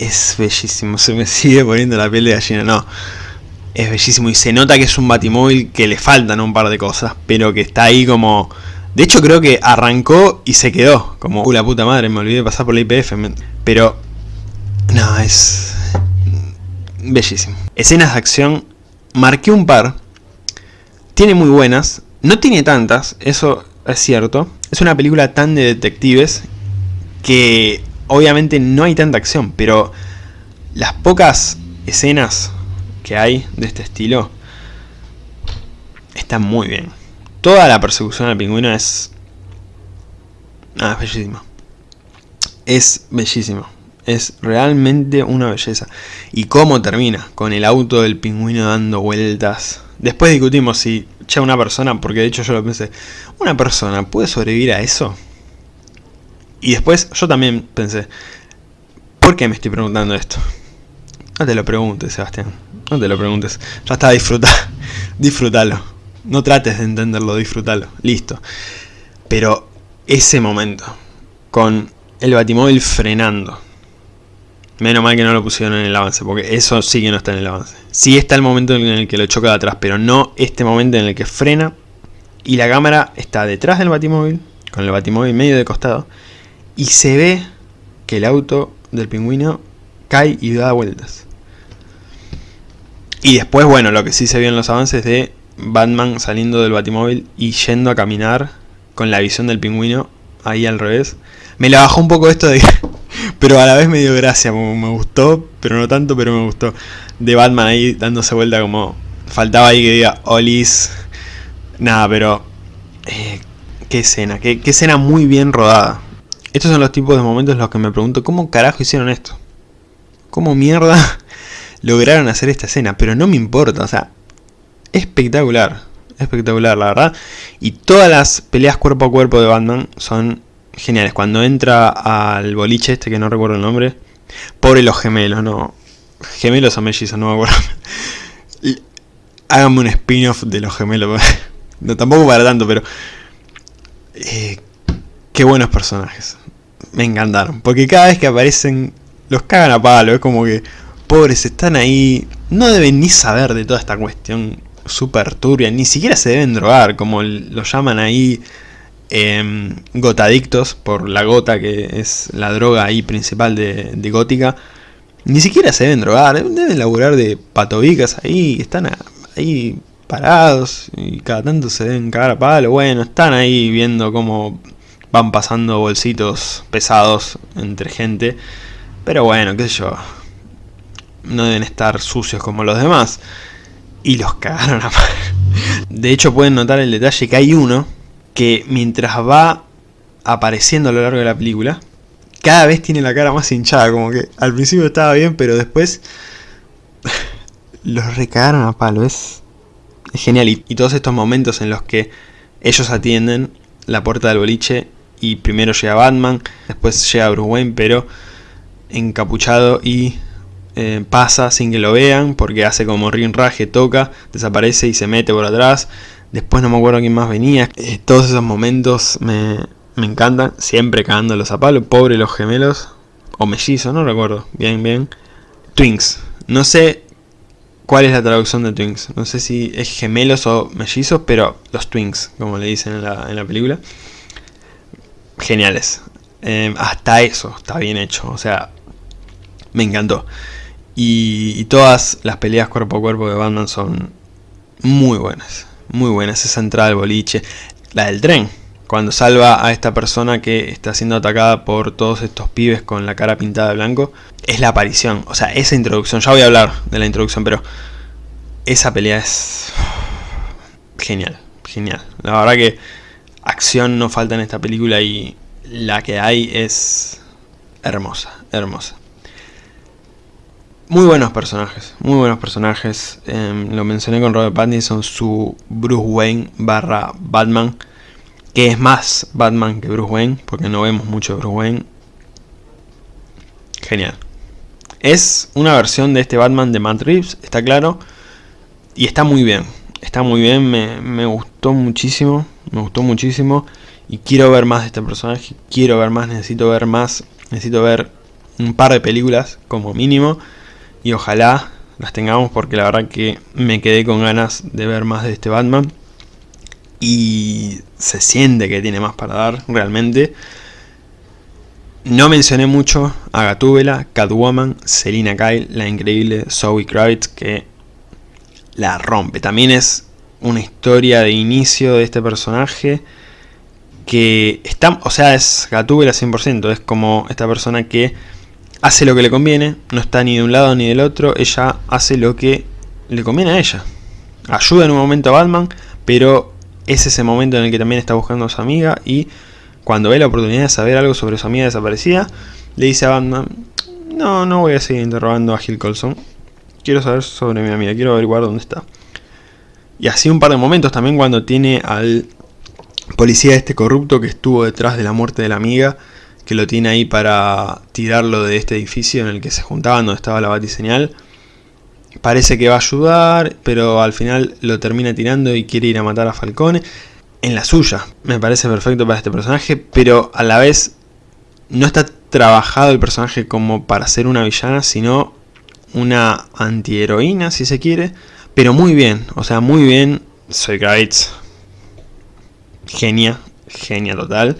Speaker 1: Es bellísimo, se me sigue poniendo la piel de gallina, no. Es bellísimo y se nota que es un batimóvil que le faltan un par de cosas, pero que está ahí como... De hecho creo que arrancó y se quedó, como, uh la puta madre, me olvidé de pasar por la IPF, pero... No, es... Bellísimo. Escenas de acción, marqué un par, tiene muy buenas, no tiene tantas, eso es cierto. Es una película tan de detectives que obviamente no hay tanta acción, pero las pocas escenas que hay de este estilo están muy bien. Toda la persecución al pingüino es... Ah, es bellísimo. Es bellísimo. Es realmente una belleza. Y cómo termina, con el auto del pingüino dando vueltas. Después discutimos si che, una persona, porque de hecho yo lo pensé, ¿una persona puede sobrevivir a eso? Y después yo también pensé, ¿por qué me estoy preguntando esto? No te lo preguntes, Sebastián, no te lo preguntes, ya está, disfruta, disfrútalo. No trates de entenderlo, disfrútalo, listo. Pero ese momento, con el batimóvil frenando, Menos mal que no lo pusieron en el avance, porque eso sí que no está en el avance. Sí está el momento en el que lo choca de atrás, pero no este momento en el que frena y la cámara está detrás del batimóvil, con el batimóvil medio de costado, y se ve que el auto del pingüino cae y da vueltas. Y después, bueno, lo que sí se vio en los avances de Batman saliendo del batimóvil y yendo a caminar con la visión del pingüino ahí al revés. Me la bajó un poco esto de pero a la vez me dio gracia, me gustó, pero no tanto, pero me gustó. De Batman ahí dándose vuelta como... Faltaba ahí que diga, Olis. Nada, pero... Eh, qué escena, qué, escena muy bien rodada. Estos son los tipos de momentos en los que me pregunto, ¿cómo carajo hicieron esto? ¿Cómo mierda lograron hacer esta escena? Pero no me importa, o sea, espectacular, espectacular la verdad. Y todas las peleas cuerpo a cuerpo de Batman son geniales. Cuando entra al boliche este, que no recuerdo el nombre, pobre los gemelos, no, gemelos o mellizos, no me acuerdo. Háganme un spin-off de los gemelos, no, tampoco para tanto, pero... Eh, qué buenos personajes. Me encantaron, porque cada vez que aparecen los cagan a palo, es como que pobres están ahí, no deben ni saber de toda esta cuestión super turbia, ni siquiera se deben drogar, como lo llaman ahí eh, gotadictos, por la gota que es la droga ahí principal de, gótica. Ni siquiera se deben drogar, deben laburar de patobicas ahí, están ahí parados y cada tanto se deben cagar a palo. Bueno, están ahí viendo cómo van pasando bolsitos pesados entre gente. Pero bueno, qué sé yo. No deben estar sucios como los demás. Y los cagaron a De hecho pueden notar el detalle que hay uno que mientras va apareciendo a lo largo de la película, cada vez tiene la cara más hinchada, como que al principio estaba bien, pero después los recagaron a palo, es, genial. Y, y, todos estos momentos en los que ellos atienden la puerta del boliche y primero llega Batman, después llega Bruce Wayne, pero encapuchado y eh, pasa sin que lo vean, porque hace como rinraje, toca, desaparece y se mete por atrás. Después no me acuerdo quién más venía. Eh, todos esos momentos me, me encantan, siempre cagándolos a palo. Pobre los gemelos, o mellizos, no recuerdo, bien, bien. Twins, no sé cuál es la traducción de Twins, no sé si es gemelos o mellizos, pero los Twins, como le dicen en la, en la película. Geniales, eh, hasta eso está bien hecho, o sea, me encantó. Y, todas las peleas cuerpo a cuerpo de Batman son muy buenas, muy buenas. Esa entrada al boliche, la del tren, cuando salva a esta persona que está siendo atacada por todos estos pibes con la cara pintada de blanco, es la aparición. O sea, esa introducción, ya voy a hablar de la introducción, pero esa pelea es genial, genial. La verdad que acción no falta en esta película y la que hay es hermosa, hermosa. Muy buenos personajes, muy buenos personajes. Eh, lo mencioné con Robert Pattinson, su Bruce Wayne barra Batman que es más Batman que Bruce Wayne, porque no vemos mucho Bruce Wayne. Genial. Es una versión de este Batman de Matt Reeves, está claro, y está muy bien. Está muy bien, me, me gustó muchísimo, me gustó muchísimo, y quiero ver más de este personaje, quiero ver más, necesito ver más, necesito ver un par de películas como mínimo, y ojalá las tengamos porque la verdad que me quedé con ganas de ver más de este Batman y se siente que tiene más para dar realmente. No mencioné mucho a Gatúbela, Catwoman, Selina Kyle, la increíble Zoe Kravitz que la rompe. También es una historia de inicio de este personaje que está, o sea, es Gatúbela 100%, es como esta persona que hace lo que le conviene, no está ni de un lado ni del otro, ella hace lo que le conviene a ella. Ayuda en un momento a Batman, pero es ese momento en el que también está buscando a su amiga y cuando ve la oportunidad de saber algo sobre su amiga desaparecida, le dice a Batman, no, no voy a seguir interrogando a Gil Colson, quiero saber sobre mi amiga, quiero averiguar dónde está. Y así un par de momentos también cuando tiene al policía este corrupto que estuvo detrás de la muerte de la amiga, que lo tiene ahí para tirarlo de este edificio en el que se juntaban, donde estaba la batiseñal parece que va a ayudar, pero al final lo termina tirando y quiere ir a matar a Falcone. En la suya, me parece perfecto para este personaje, pero a la vez no está trabajado el personaje como para ser una villana, sino una antiheroína, si se quiere. Pero muy bien, o sea, muy bien. Soy Gates. Genia, genia total.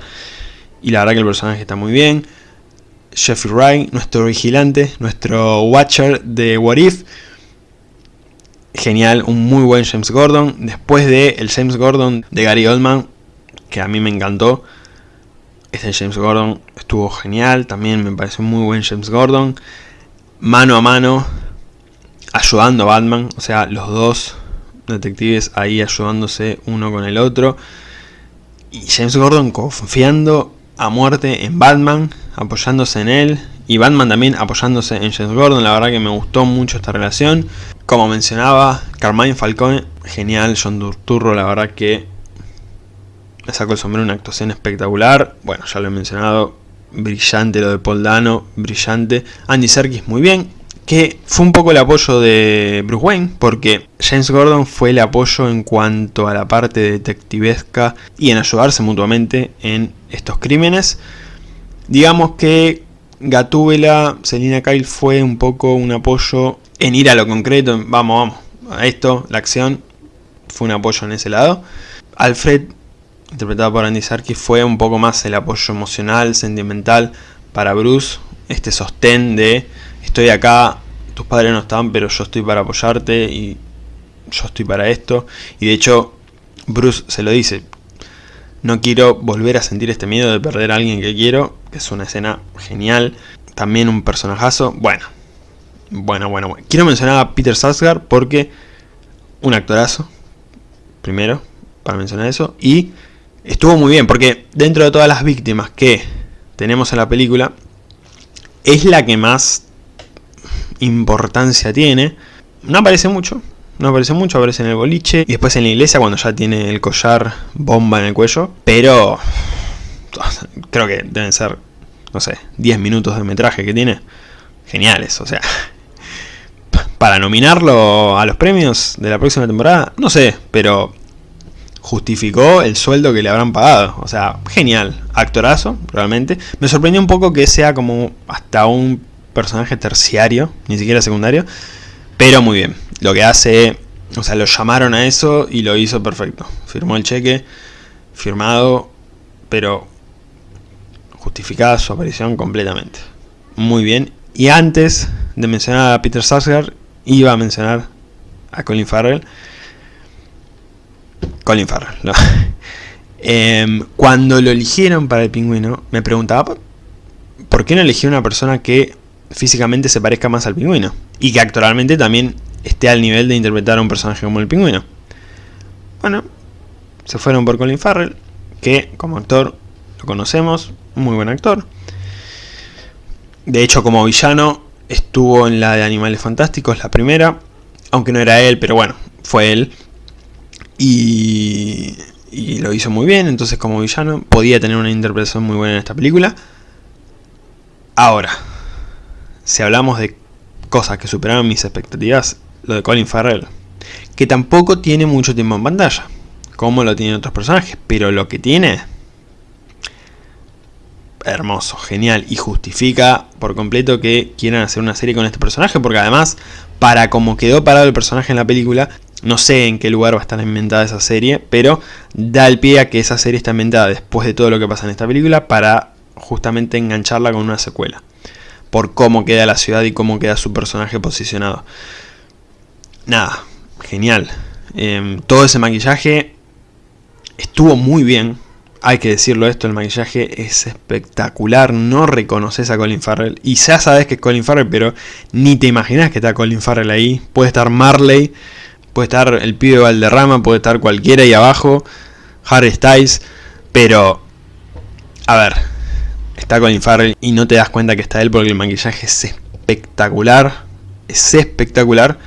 Speaker 1: Y la verdad que el personaje está muy bien. Jeffrey Wright, nuestro vigilante, nuestro watcher de What If genial, un muy buen James Gordon. Después de el James Gordon de Gary Oldman, que a mí me encantó. Este James Gordon estuvo genial, también me parece un muy buen James Gordon. Mano a mano, ayudando a Batman, o sea, los dos detectives ahí ayudándose uno con el otro. Y James Gordon confiando a muerte en Batman, apoyándose en él, y Batman también apoyándose en James Gordon, la verdad que me gustó mucho esta relación. Como mencionaba, Carmine Falcone, genial, John Turturro, la verdad que le sacó el sombrero, una actuación espectacular, bueno, ya lo he mencionado, brillante lo de Paul Dano, brillante, Andy Serkis muy bien, que fue un poco el apoyo de Bruce Wayne, porque James Gordon fue el apoyo en cuanto a la parte detectivesca y en ayudarse mutuamente en estos crímenes. Digamos que Gatúbela, Selina Kyle fue un poco un apoyo en ir a lo concreto, vamos, vamos, a esto, la acción, fue un apoyo en ese lado. Alfred, interpretado por Andy Serkis, fue un poco más el apoyo emocional, sentimental para Bruce, este sostén de estoy acá, tus padres no están, pero yo estoy para apoyarte y yo estoy para esto. Y de hecho, Bruce se lo dice, no quiero volver a sentir este miedo de perder a alguien que quiero, que es una escena genial. También un personajazo, bueno, bueno, bueno, bueno. Quiero mencionar a Peter Sarsgaard porque un actorazo, primero, para mencionar eso, y estuvo muy bien, porque dentro de todas las víctimas que tenemos en la película, es la que más importancia tiene. No aparece mucho, no aparece mucho, aparece en el boliche y después en la iglesia cuando ya tiene el collar bomba en el cuello. Pero creo que deben ser, no sé, 10 minutos de metraje que tiene. Geniales, o sea. Para nominarlo a los premios de la próxima temporada, no sé, pero justificó el sueldo que le habrán pagado. O sea, genial, actorazo, realmente. Me sorprendió un poco que sea como hasta un personaje terciario, ni siquiera secundario, pero muy bien. Lo que hace, o sea, lo llamaron a eso y lo hizo perfecto. Firmó el cheque, firmado, pero justificada su aparición completamente. Muy bien. Y antes de mencionar a Peter Sarsgaard, iba a mencionar a Colin Farrell. Colin Farrell, no. Em, cuando lo eligieron para el pingüino, me preguntaba por qué no elegí una persona que físicamente se parezca más al pingüino. Y que actualmente también esté al nivel de interpretar a un personaje como el pingüino. Bueno, se fueron por Colin Farrell, que como actor lo conocemos, muy buen actor. De hecho, como villano, estuvo en la de Animales Fantásticos, la primera, aunque no era él, pero bueno, fue él. Y, y lo hizo muy bien, entonces como villano podía tener una interpretación muy buena en esta película. Ahora, si hablamos de cosas que superaron mis expectativas, lo de Colin Farrell, que tampoco tiene mucho tiempo en pantalla, como lo tienen otros personajes, pero lo que tiene, hermoso, genial, y justifica por completo que quieran hacer una serie con este personaje, porque además, para como quedó parado el personaje en la película, no sé en qué lugar va a estar inventada esa serie, pero da el pie a que esa serie está inventada después de todo lo que pasa en esta película para justamente engancharla con una secuela por cómo queda la ciudad y cómo queda su personaje posicionado. Nada, genial. Em, todo ese maquillaje estuvo muy bien. Hay que decirlo esto, el maquillaje es espectacular. No reconoces a Colin Farrell. Y ya sabes que es Colin Farrell, pero ni te imaginas que está Colin Farrell ahí. Puede estar Marley, puede estar el pibe Valderrama, puede estar cualquiera ahí abajo. Harry Styles. Pero, a ver, está Colin Farrell y no te das cuenta que está él porque el maquillaje es espectacular, es espectacular,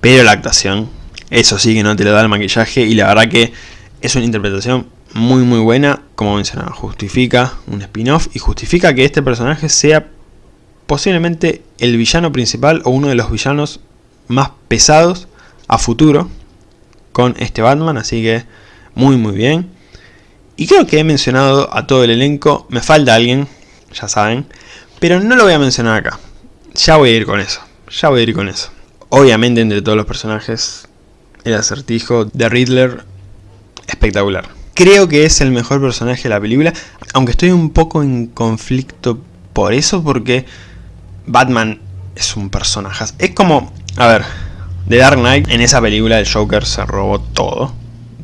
Speaker 1: pero la actuación, eso sí que no te lo da el maquillaje y la verdad que es una interpretación muy muy buena, como mencionaba, justifica un spin-off y justifica que este personaje sea posiblemente el villano principal o uno de los villanos más pesados a futuro con este Batman, así que muy muy bien. Y creo que he mencionado a todo el elenco, me falta alguien, ya saben. Pero no lo voy a mencionar acá. Ya voy a ir con eso. Ya voy a ir con eso. Obviamente entre todos los personajes, el acertijo de Riddler, espectacular. Creo que es el mejor personaje de la película, aunque estoy un poco en conflicto por eso, porque Batman es un personaje. Es como, a ver, The Dark Knight, en esa película el Joker se robó todo,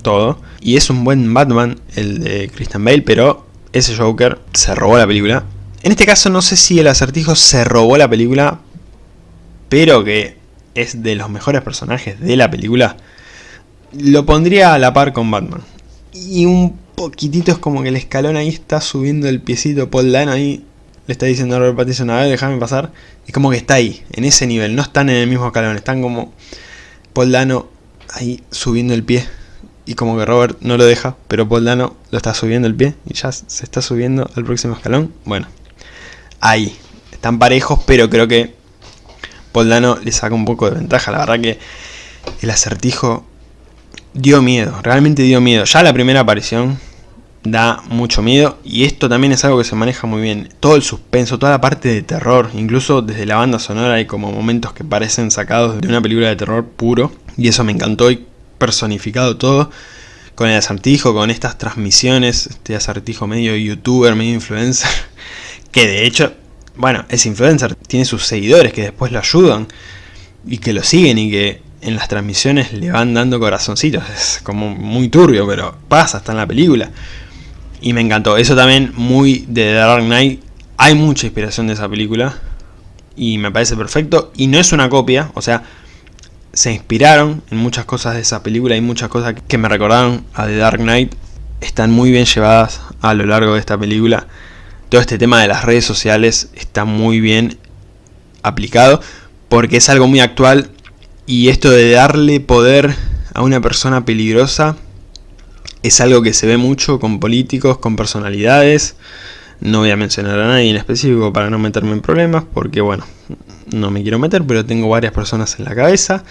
Speaker 1: todo. Y es un buen Batman, el de Christian Bale, pero ese Joker se robó la película. En este caso no sé si el acertijo se robó la película, pero que es de los mejores personajes de la película, lo pondría a la par con Batman. Y un poquitito es como que el escalón ahí está subiendo el piecito, Paul Dano ahí le está diciendo a Robert Pattinson, a ver, déjame pasar. Es como que está ahí, en ese nivel, no están en el mismo escalón, están como Paul Dano ahí subiendo el pie. Y como que Robert no lo deja, pero Paul Dano lo está subiendo el pie y ya se está subiendo al próximo escalón. Bueno, ahí, están parejos, pero creo que Paul Dano le saca un poco de ventaja. La verdad que el acertijo dio miedo, realmente dio miedo. Ya la primera aparición da mucho miedo y esto también es algo que se maneja muy bien. Todo el suspenso, toda la parte de terror, incluso desde la banda sonora hay como momentos que parecen sacados de una película de terror puro y eso me encantó personificado todo con el acertijo, con estas transmisiones, este acertijo medio youtuber, medio influencer, que de hecho, bueno, es influencer, tiene sus seguidores que después lo ayudan y que lo siguen y que en las transmisiones le van dando corazoncitos, es como muy turbio, pero pasa, está en la película. Y me encantó. Eso también muy de Dark Knight. Hay mucha inspiración de esa película. Y me parece perfecto. Y no es una copia. O sea, se inspiraron en muchas cosas de esa película. Hay muchas cosas que me recordaron a The Dark Knight. Están muy bien llevadas a lo largo de esta película. Todo este tema de las redes sociales está muy bien aplicado. Porque es algo muy actual. Y esto de darle poder a una persona peligrosa es algo que se ve mucho con políticos, con personalidades. No voy a mencionar a nadie en específico para no meterme en problemas, porque bueno, no me quiero meter, pero tengo varias personas en la cabeza.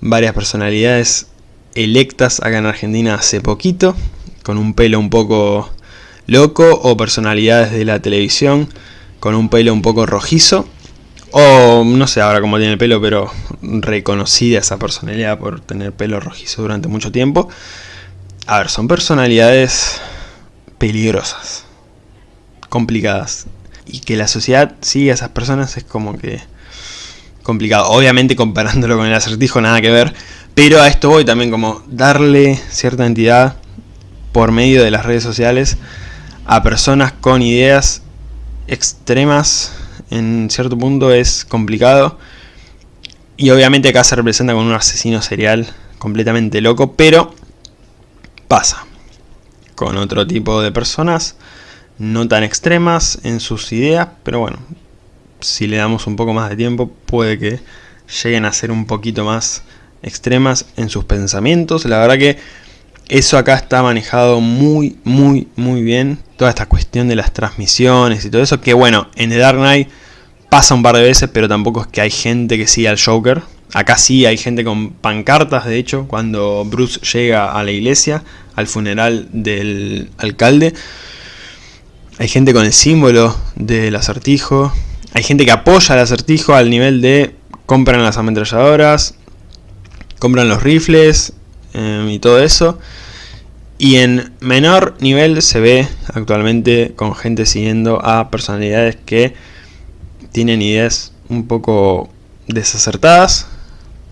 Speaker 1: Varias personalidades electas acá en Argentina hace poquito, con un pelo un poco loco, o personalidades de la televisión con un pelo un poco rojizo. O no sé ahora cómo tiene el pelo, pero reconocida esa personalidad por tener pelo rojizo durante mucho tiempo. A ver, son personalidades peligrosas, complicadas. Y que la sociedad siga a esas personas es como que complicado. Obviamente comparándolo con el acertijo nada que ver. Pero a esto voy también como darle cierta entidad por medio de las redes sociales a personas con ideas extremas en cierto punto es complicado. Y obviamente acá se representa con un asesino serial completamente loco, pero pasa con otro tipo de personas no tan extremas en sus ideas, pero bueno, si le damos un poco más de tiempo puede que lleguen a ser un poquito más extremas en sus pensamientos. La verdad que eso acá está manejado muy, muy, muy bien. Toda esta cuestión de las transmisiones y todo eso, que bueno, en The Dark Knight pasa un par de veces, pero tampoco es que hay gente que siga al Joker. Acá sí hay gente con pancartas, de hecho, cuando Bruce llega a la iglesia, al funeral del alcalde. Hay gente con el símbolo del acertijo. Hay gente que apoya al acertijo al nivel de compran las ametralladoras, compran los rifles em, y todo eso. Y en menor nivel se ve actualmente con gente siguiendo a personalidades que tienen ideas un poco desacertadas,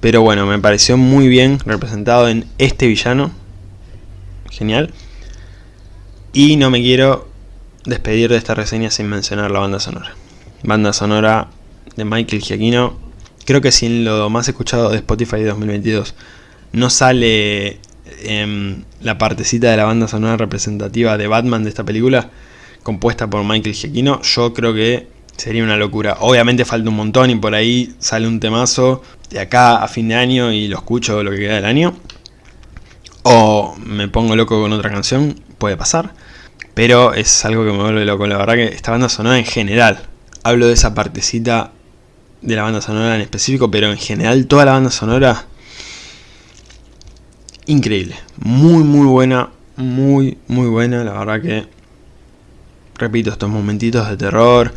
Speaker 1: pero bueno, me pareció muy bien representado en este villano. Genial. Y no me quiero despedir de esta reseña sin mencionar la banda sonora. Banda sonora de Michael Giacchino. Creo que sin lo más escuchado de Spotify de 2022 no sale em, la partecita de la banda sonora representativa de Batman de esta película, compuesta por Michael Giacchino, yo creo que sería una locura. Obviamente falta un montón y por ahí sale un temazo de acá a fin de año y lo escucho lo que queda del año. O me pongo loco con otra canción, puede pasar. Pero es algo que me vuelve loco. La verdad que esta banda sonora en general. Hablo de esa partecita de la banda sonora en específico, pero en general toda la banda sonora... Increíble. Muy, muy buena. Muy, muy buena. La verdad que... Repito, estos momentitos de terror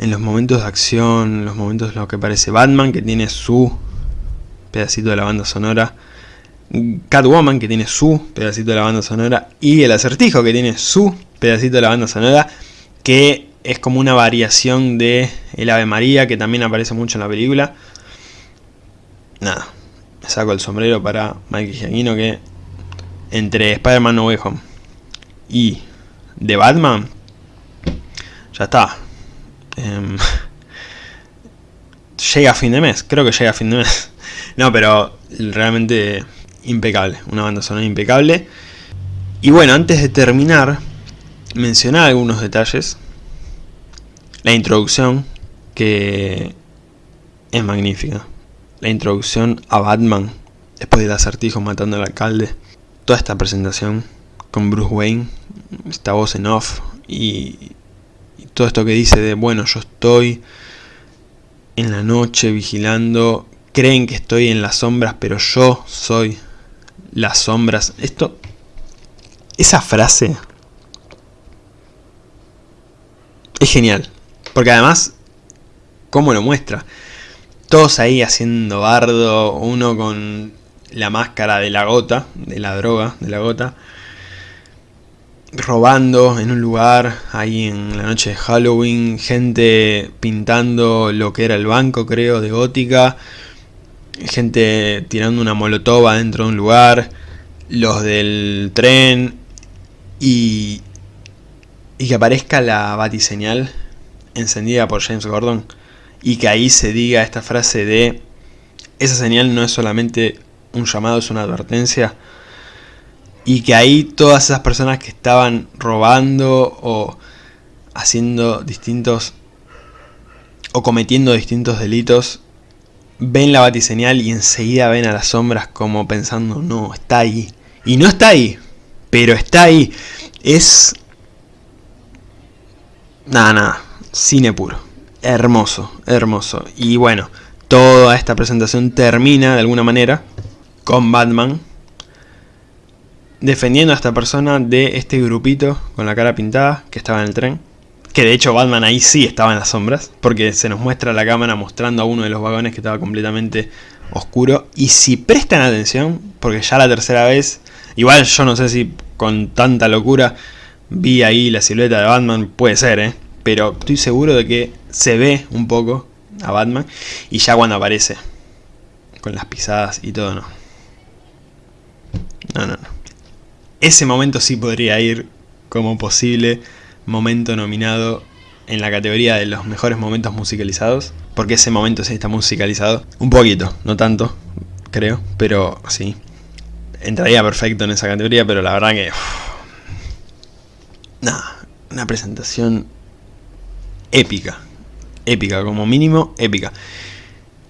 Speaker 1: en los momentos de acción, en los momentos en los que aparece Batman, que tiene su pedacito de la banda sonora, Catwoman, que tiene su pedacito de la banda sonora, y el acertijo, que tiene su pedacito de la banda sonora, que es como una variación de El Ave María, que también aparece mucho en la película. Nada, me saco el sombrero para Mike Giacchino, que entre Spider-Man No Way Home y The Batman, ya está, Em, llega a fin de mes, creo que llega a fin de mes. No, pero realmente impecable, una banda sonora impecable. Y bueno, antes de terminar, mencionar algunos detalles. La introducción, que es magnífica. La introducción a Batman, después del acertijo matando al alcalde. Toda esta presentación con Bruce Wayne, esta voz en off y, y todo esto que dice de, bueno, yo estoy en la noche vigilando, creen que estoy en las sombras, pero yo soy las sombras. Esto, esa frase es genial, porque además, ¿cómo lo muestra? Todos ahí haciendo bardo, uno con la máscara de la gota, de la droga, de la gota, robando en un lugar, ahí en la noche de Halloween, gente pintando lo que era el banco, creo, de gótica, gente tirando una molotova dentro de un lugar, los del tren, y, y que aparezca la batiseñal encendida por James Gordon, y que ahí se diga esta frase de, esa señal no es solamente un llamado, es una advertencia, y que ahí todas esas personas que estaban robando o haciendo distintos o cometiendo distintos delitos ven la batiseñal y enseguida ven a las sombras como pensando no, está ahí y no está ahí pero está ahí. Es nada, nada, cine puro hermoso, hermoso y bueno, toda esta presentación termina de alguna manera con Batman defendiendo a esta persona de este grupito con la cara pintada que estaba en el tren. Que de hecho Batman ahí sí estaba en las sombras, porque se nos muestra la cámara mostrando a uno de los vagones que estaba completamente oscuro. Y si prestan atención, porque ya la tercera vez, igual yo no sé si con tanta locura vi ahí la silueta de Batman, puede ser, ¿eh? Pero estoy seguro de que se ve un poco a Batman y ya cuando aparece, con las pisadas y todo, no. No, no, no ese momento sí podría ir como posible momento nominado en la categoría de los mejores momentos musicalizados. Porque ese momento sí está musicalizado. Un poquito, no tanto, creo, pero sí. Entraría perfecto en esa categoría, pero la verdad que... Nada, una presentación épica. Épica, como mínimo, épica.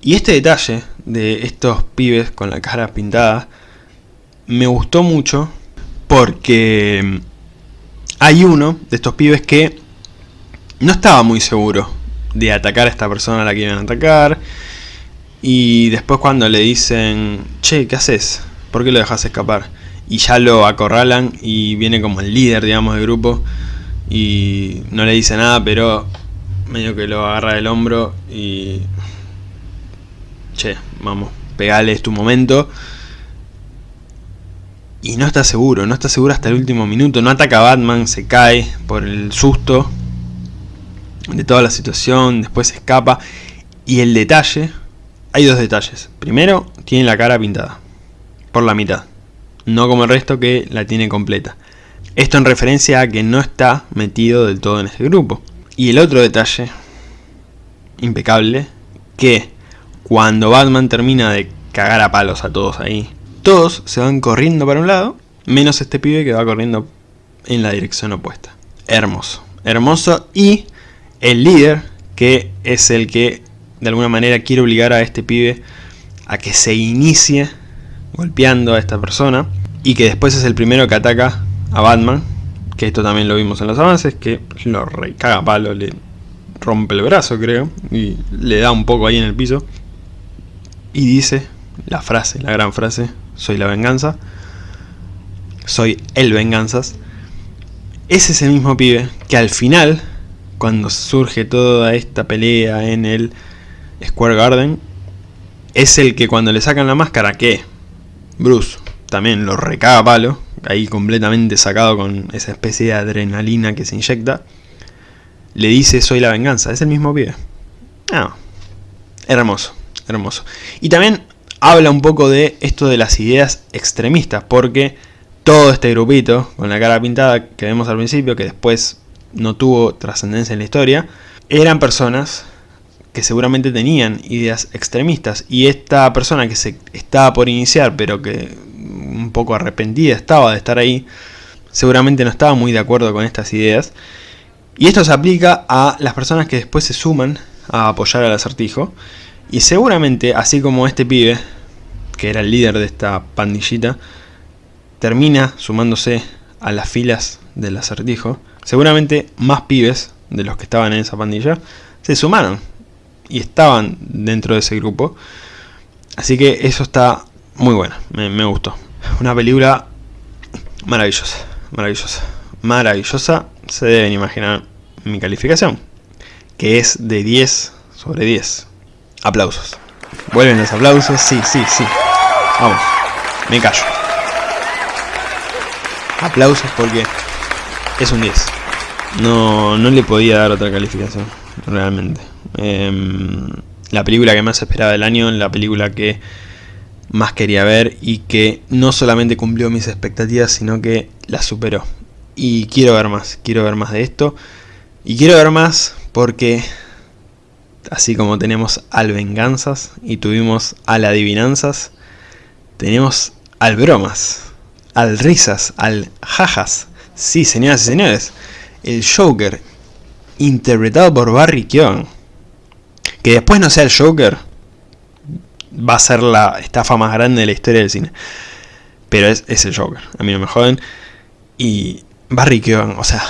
Speaker 1: Y este detalle de estos pibes con la cara pintada me gustó mucho porque hay uno de estos pibes que no estaba muy seguro de atacar a esta persona a la que iban a atacar. Y después cuando le dicen, che, ¿qué haces? ¿Por qué lo dejas escapar? Y ya lo acorralan y viene como el líder, digamos, del grupo. Y no le dice nada, pero medio que lo agarra del hombro y... Che, vamos, pegale, tu momento. Y no está seguro, no está seguro hasta el último minuto, no ataca a Batman, se cae por el susto de toda la situación, después se escapa. Y el detalle, hay dos detalles, primero tiene la cara pintada, por la mitad, no como el resto que la tiene completa, esto en referencia a que no está metido del todo en este grupo, y el otro detalle, impecable, que cuando Batman termina de cagar a palos a todos ahí, todos se van corriendo para un lado, menos este pibe que va corriendo en la dirección opuesta. Hermoso, hermoso. Y el líder, que es el que de alguna manera quiere obligar a este pibe a que se inicie golpeando a esta persona. Y que después es el primero que ataca a Batman. Que esto también lo vimos en los avances, que lo recaga palo, le rompe el brazo creo. Y le da un poco ahí en el piso. Y dice la frase, la gran frase, soy la venganza, soy el venganzas, es ese mismo pibe que al final, cuando surge toda esta pelea en el Square Garden, es el que cuando le sacan la máscara, que Bruce también lo recaga palo, ahí completamente sacado con esa especie de adrenalina que se inyecta, le dice soy la venganza, es el mismo pibe. Ah, hermoso, hermoso. Y también habla un poco de esto de las ideas extremistas, porque todo este grupito con la cara pintada que vemos al principio, que después no tuvo trascendencia en la historia, eran personas que seguramente tenían ideas extremistas y esta persona que se estaba por iniciar pero que un poco arrepentida estaba de estar ahí seguramente no estaba muy de acuerdo con estas ideas. Y esto se aplica a las personas que después se suman a apoyar al acertijo. Y seguramente, así como este pibe, que era el líder de esta pandillita, termina sumándose a las filas del acertijo, seguramente más pibes de los que estaban en esa pandilla se sumaron y estaban dentro de ese grupo. Así que eso está muy bueno, me, me gustó. Una película maravillosa, maravillosa, maravillosa. Se deben imaginar mi calificación, que es de 10 sobre 10. Aplausos. Vuelven los aplausos, sí, sí, sí. Vamos, me callo. Aplausos porque es un 10. No, no le podía dar otra calificación, realmente. Em, la película que más esperaba del año, la película que más quería ver y que no solamente cumplió mis expectativas, sino que las superó. Y quiero ver más, quiero ver más de esto. Y quiero ver más porque, así como tenemos al venganzas y tuvimos al adivinanzas, tenemos al bromas, al risas, al jajas. Sí, señoras y señores, el Joker, interpretado por Barry Keoghan. Que después no sea el Joker, va a ser la estafa más grande de la historia del cine. Pero es, es el Joker, a mí no me joden. Y Barry Keoghan, o sea...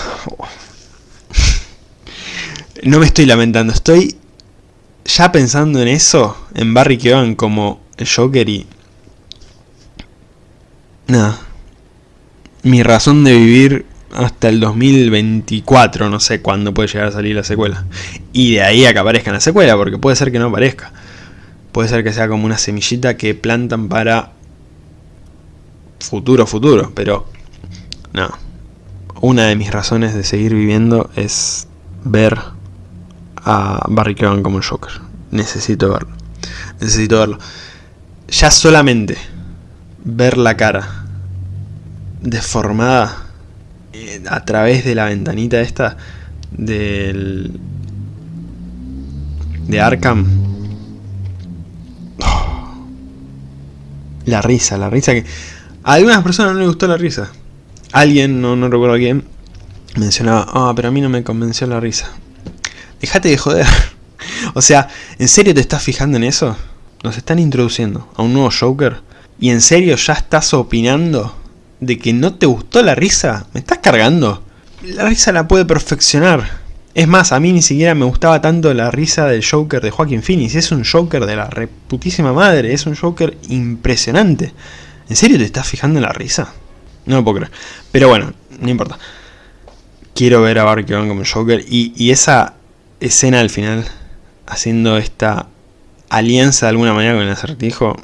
Speaker 1: no me estoy lamentando, estoy ya pensando en eso, en Barry Keoghan como el Joker y... Nada. Mi razón de vivir hasta el 2024, no sé cuándo puede llegar a salir la secuela. Y de ahí a que aparezca la secuela, porque puede ser que no aparezca. Puede ser que sea como una semillita que plantan para futuro, futuro, pero no. Una de mis razones de seguir viviendo es ver a Barry Keoghan como el Joker. Necesito verlo. Necesito verlo. Ya solamente ver la cara deformada eh, a través de la ventanita esta del de Arkham la risa, la risa que a algunas personas no les gustó la risa alguien, no, no recuerdo quién mencionaba, ah, pero a mí no me convenció la risa Déjate de joder. o sea, ¿en serio te estás fijando en eso? Nos están introduciendo a un nuevo Joker. ¿Y en serio ya estás opinando de que no te gustó la risa? ¿Me estás cargando? La risa la puede perfeccionar. Es más, a mí ni siquiera me gustaba tanto la risa del Joker de Joaquin Phoenix. Es un Joker de la reputísima madre. Es un Joker impresionante. ¿En serio te estás fijando en la risa? No lo puedo creer. Pero bueno, no importa. Quiero ver a Barry como Joker. Y, y esa escena al final, haciendo esta alianza de alguna manera con el acertijo,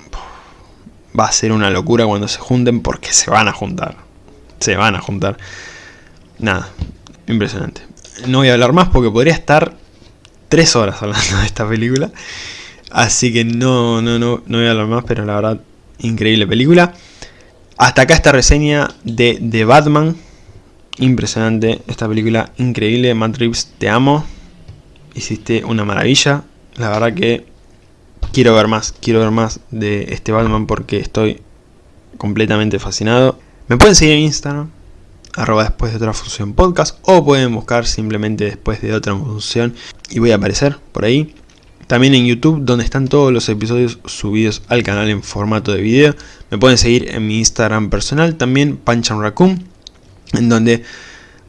Speaker 1: va a ser una locura cuando se junten porque se van a juntar. Se van a juntar. Nada, impresionante. No voy a hablar más porque podría estar tres horas hablando de esta película. Así que no, no, no, no voy a hablar más, pero la verdad, increíble película. Hasta acá esta reseña de The Batman. Impresionante esta película, increíble. Matt te amo hiciste una maravilla. La verdad que quiero ver más, quiero ver más de este Batman porque estoy completamente fascinado. Me pueden seguir en Instagram, arroba después de otra función podcast, o pueden buscar simplemente después de otra función y voy a aparecer por ahí. También en YouTube, donde están todos los episodios subidos al canal en formato de video. Me pueden seguir en mi Instagram personal, también Panchan Raccoon, en donde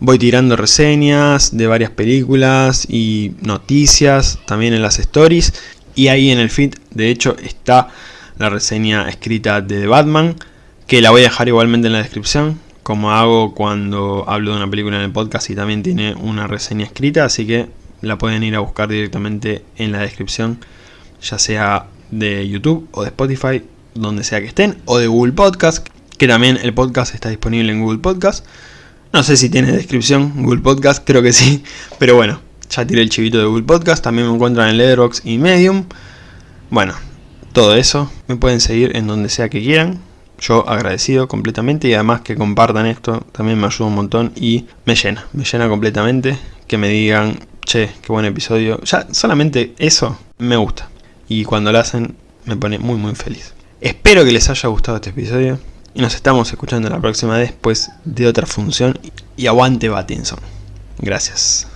Speaker 1: Voy tirando reseñas de varias películas y noticias, también en las stories. Y ahí en el feed, de hecho, está la reseña escrita de Batman, que la voy a dejar igualmente en la descripción, como hago cuando hablo de una película en el podcast y también tiene una reseña escrita, así que la pueden ir a buscar directamente en la descripción, ya sea de YouTube o de Spotify, donde sea que estén, o de Google Podcast, que también el podcast está disponible en Google Podcast. No sé si tiene descripción Google Podcast, creo que sí. Pero bueno, ya tiré el chivito de Google Podcast. También me encuentran en Letterboxd y Medium. Bueno, todo eso. Me pueden seguir en donde sea que quieran. Yo agradecido completamente y además que compartan esto también me ayuda un montón y me llena, me llena completamente que me digan, che, qué buen episodio. Ya solamente eso me gusta y cuando lo hacen me pone muy muy feliz. Espero que les haya gustado este episodio. y nos estamos escuchando la próxima después de otra función y aguante Batinson. Gracias.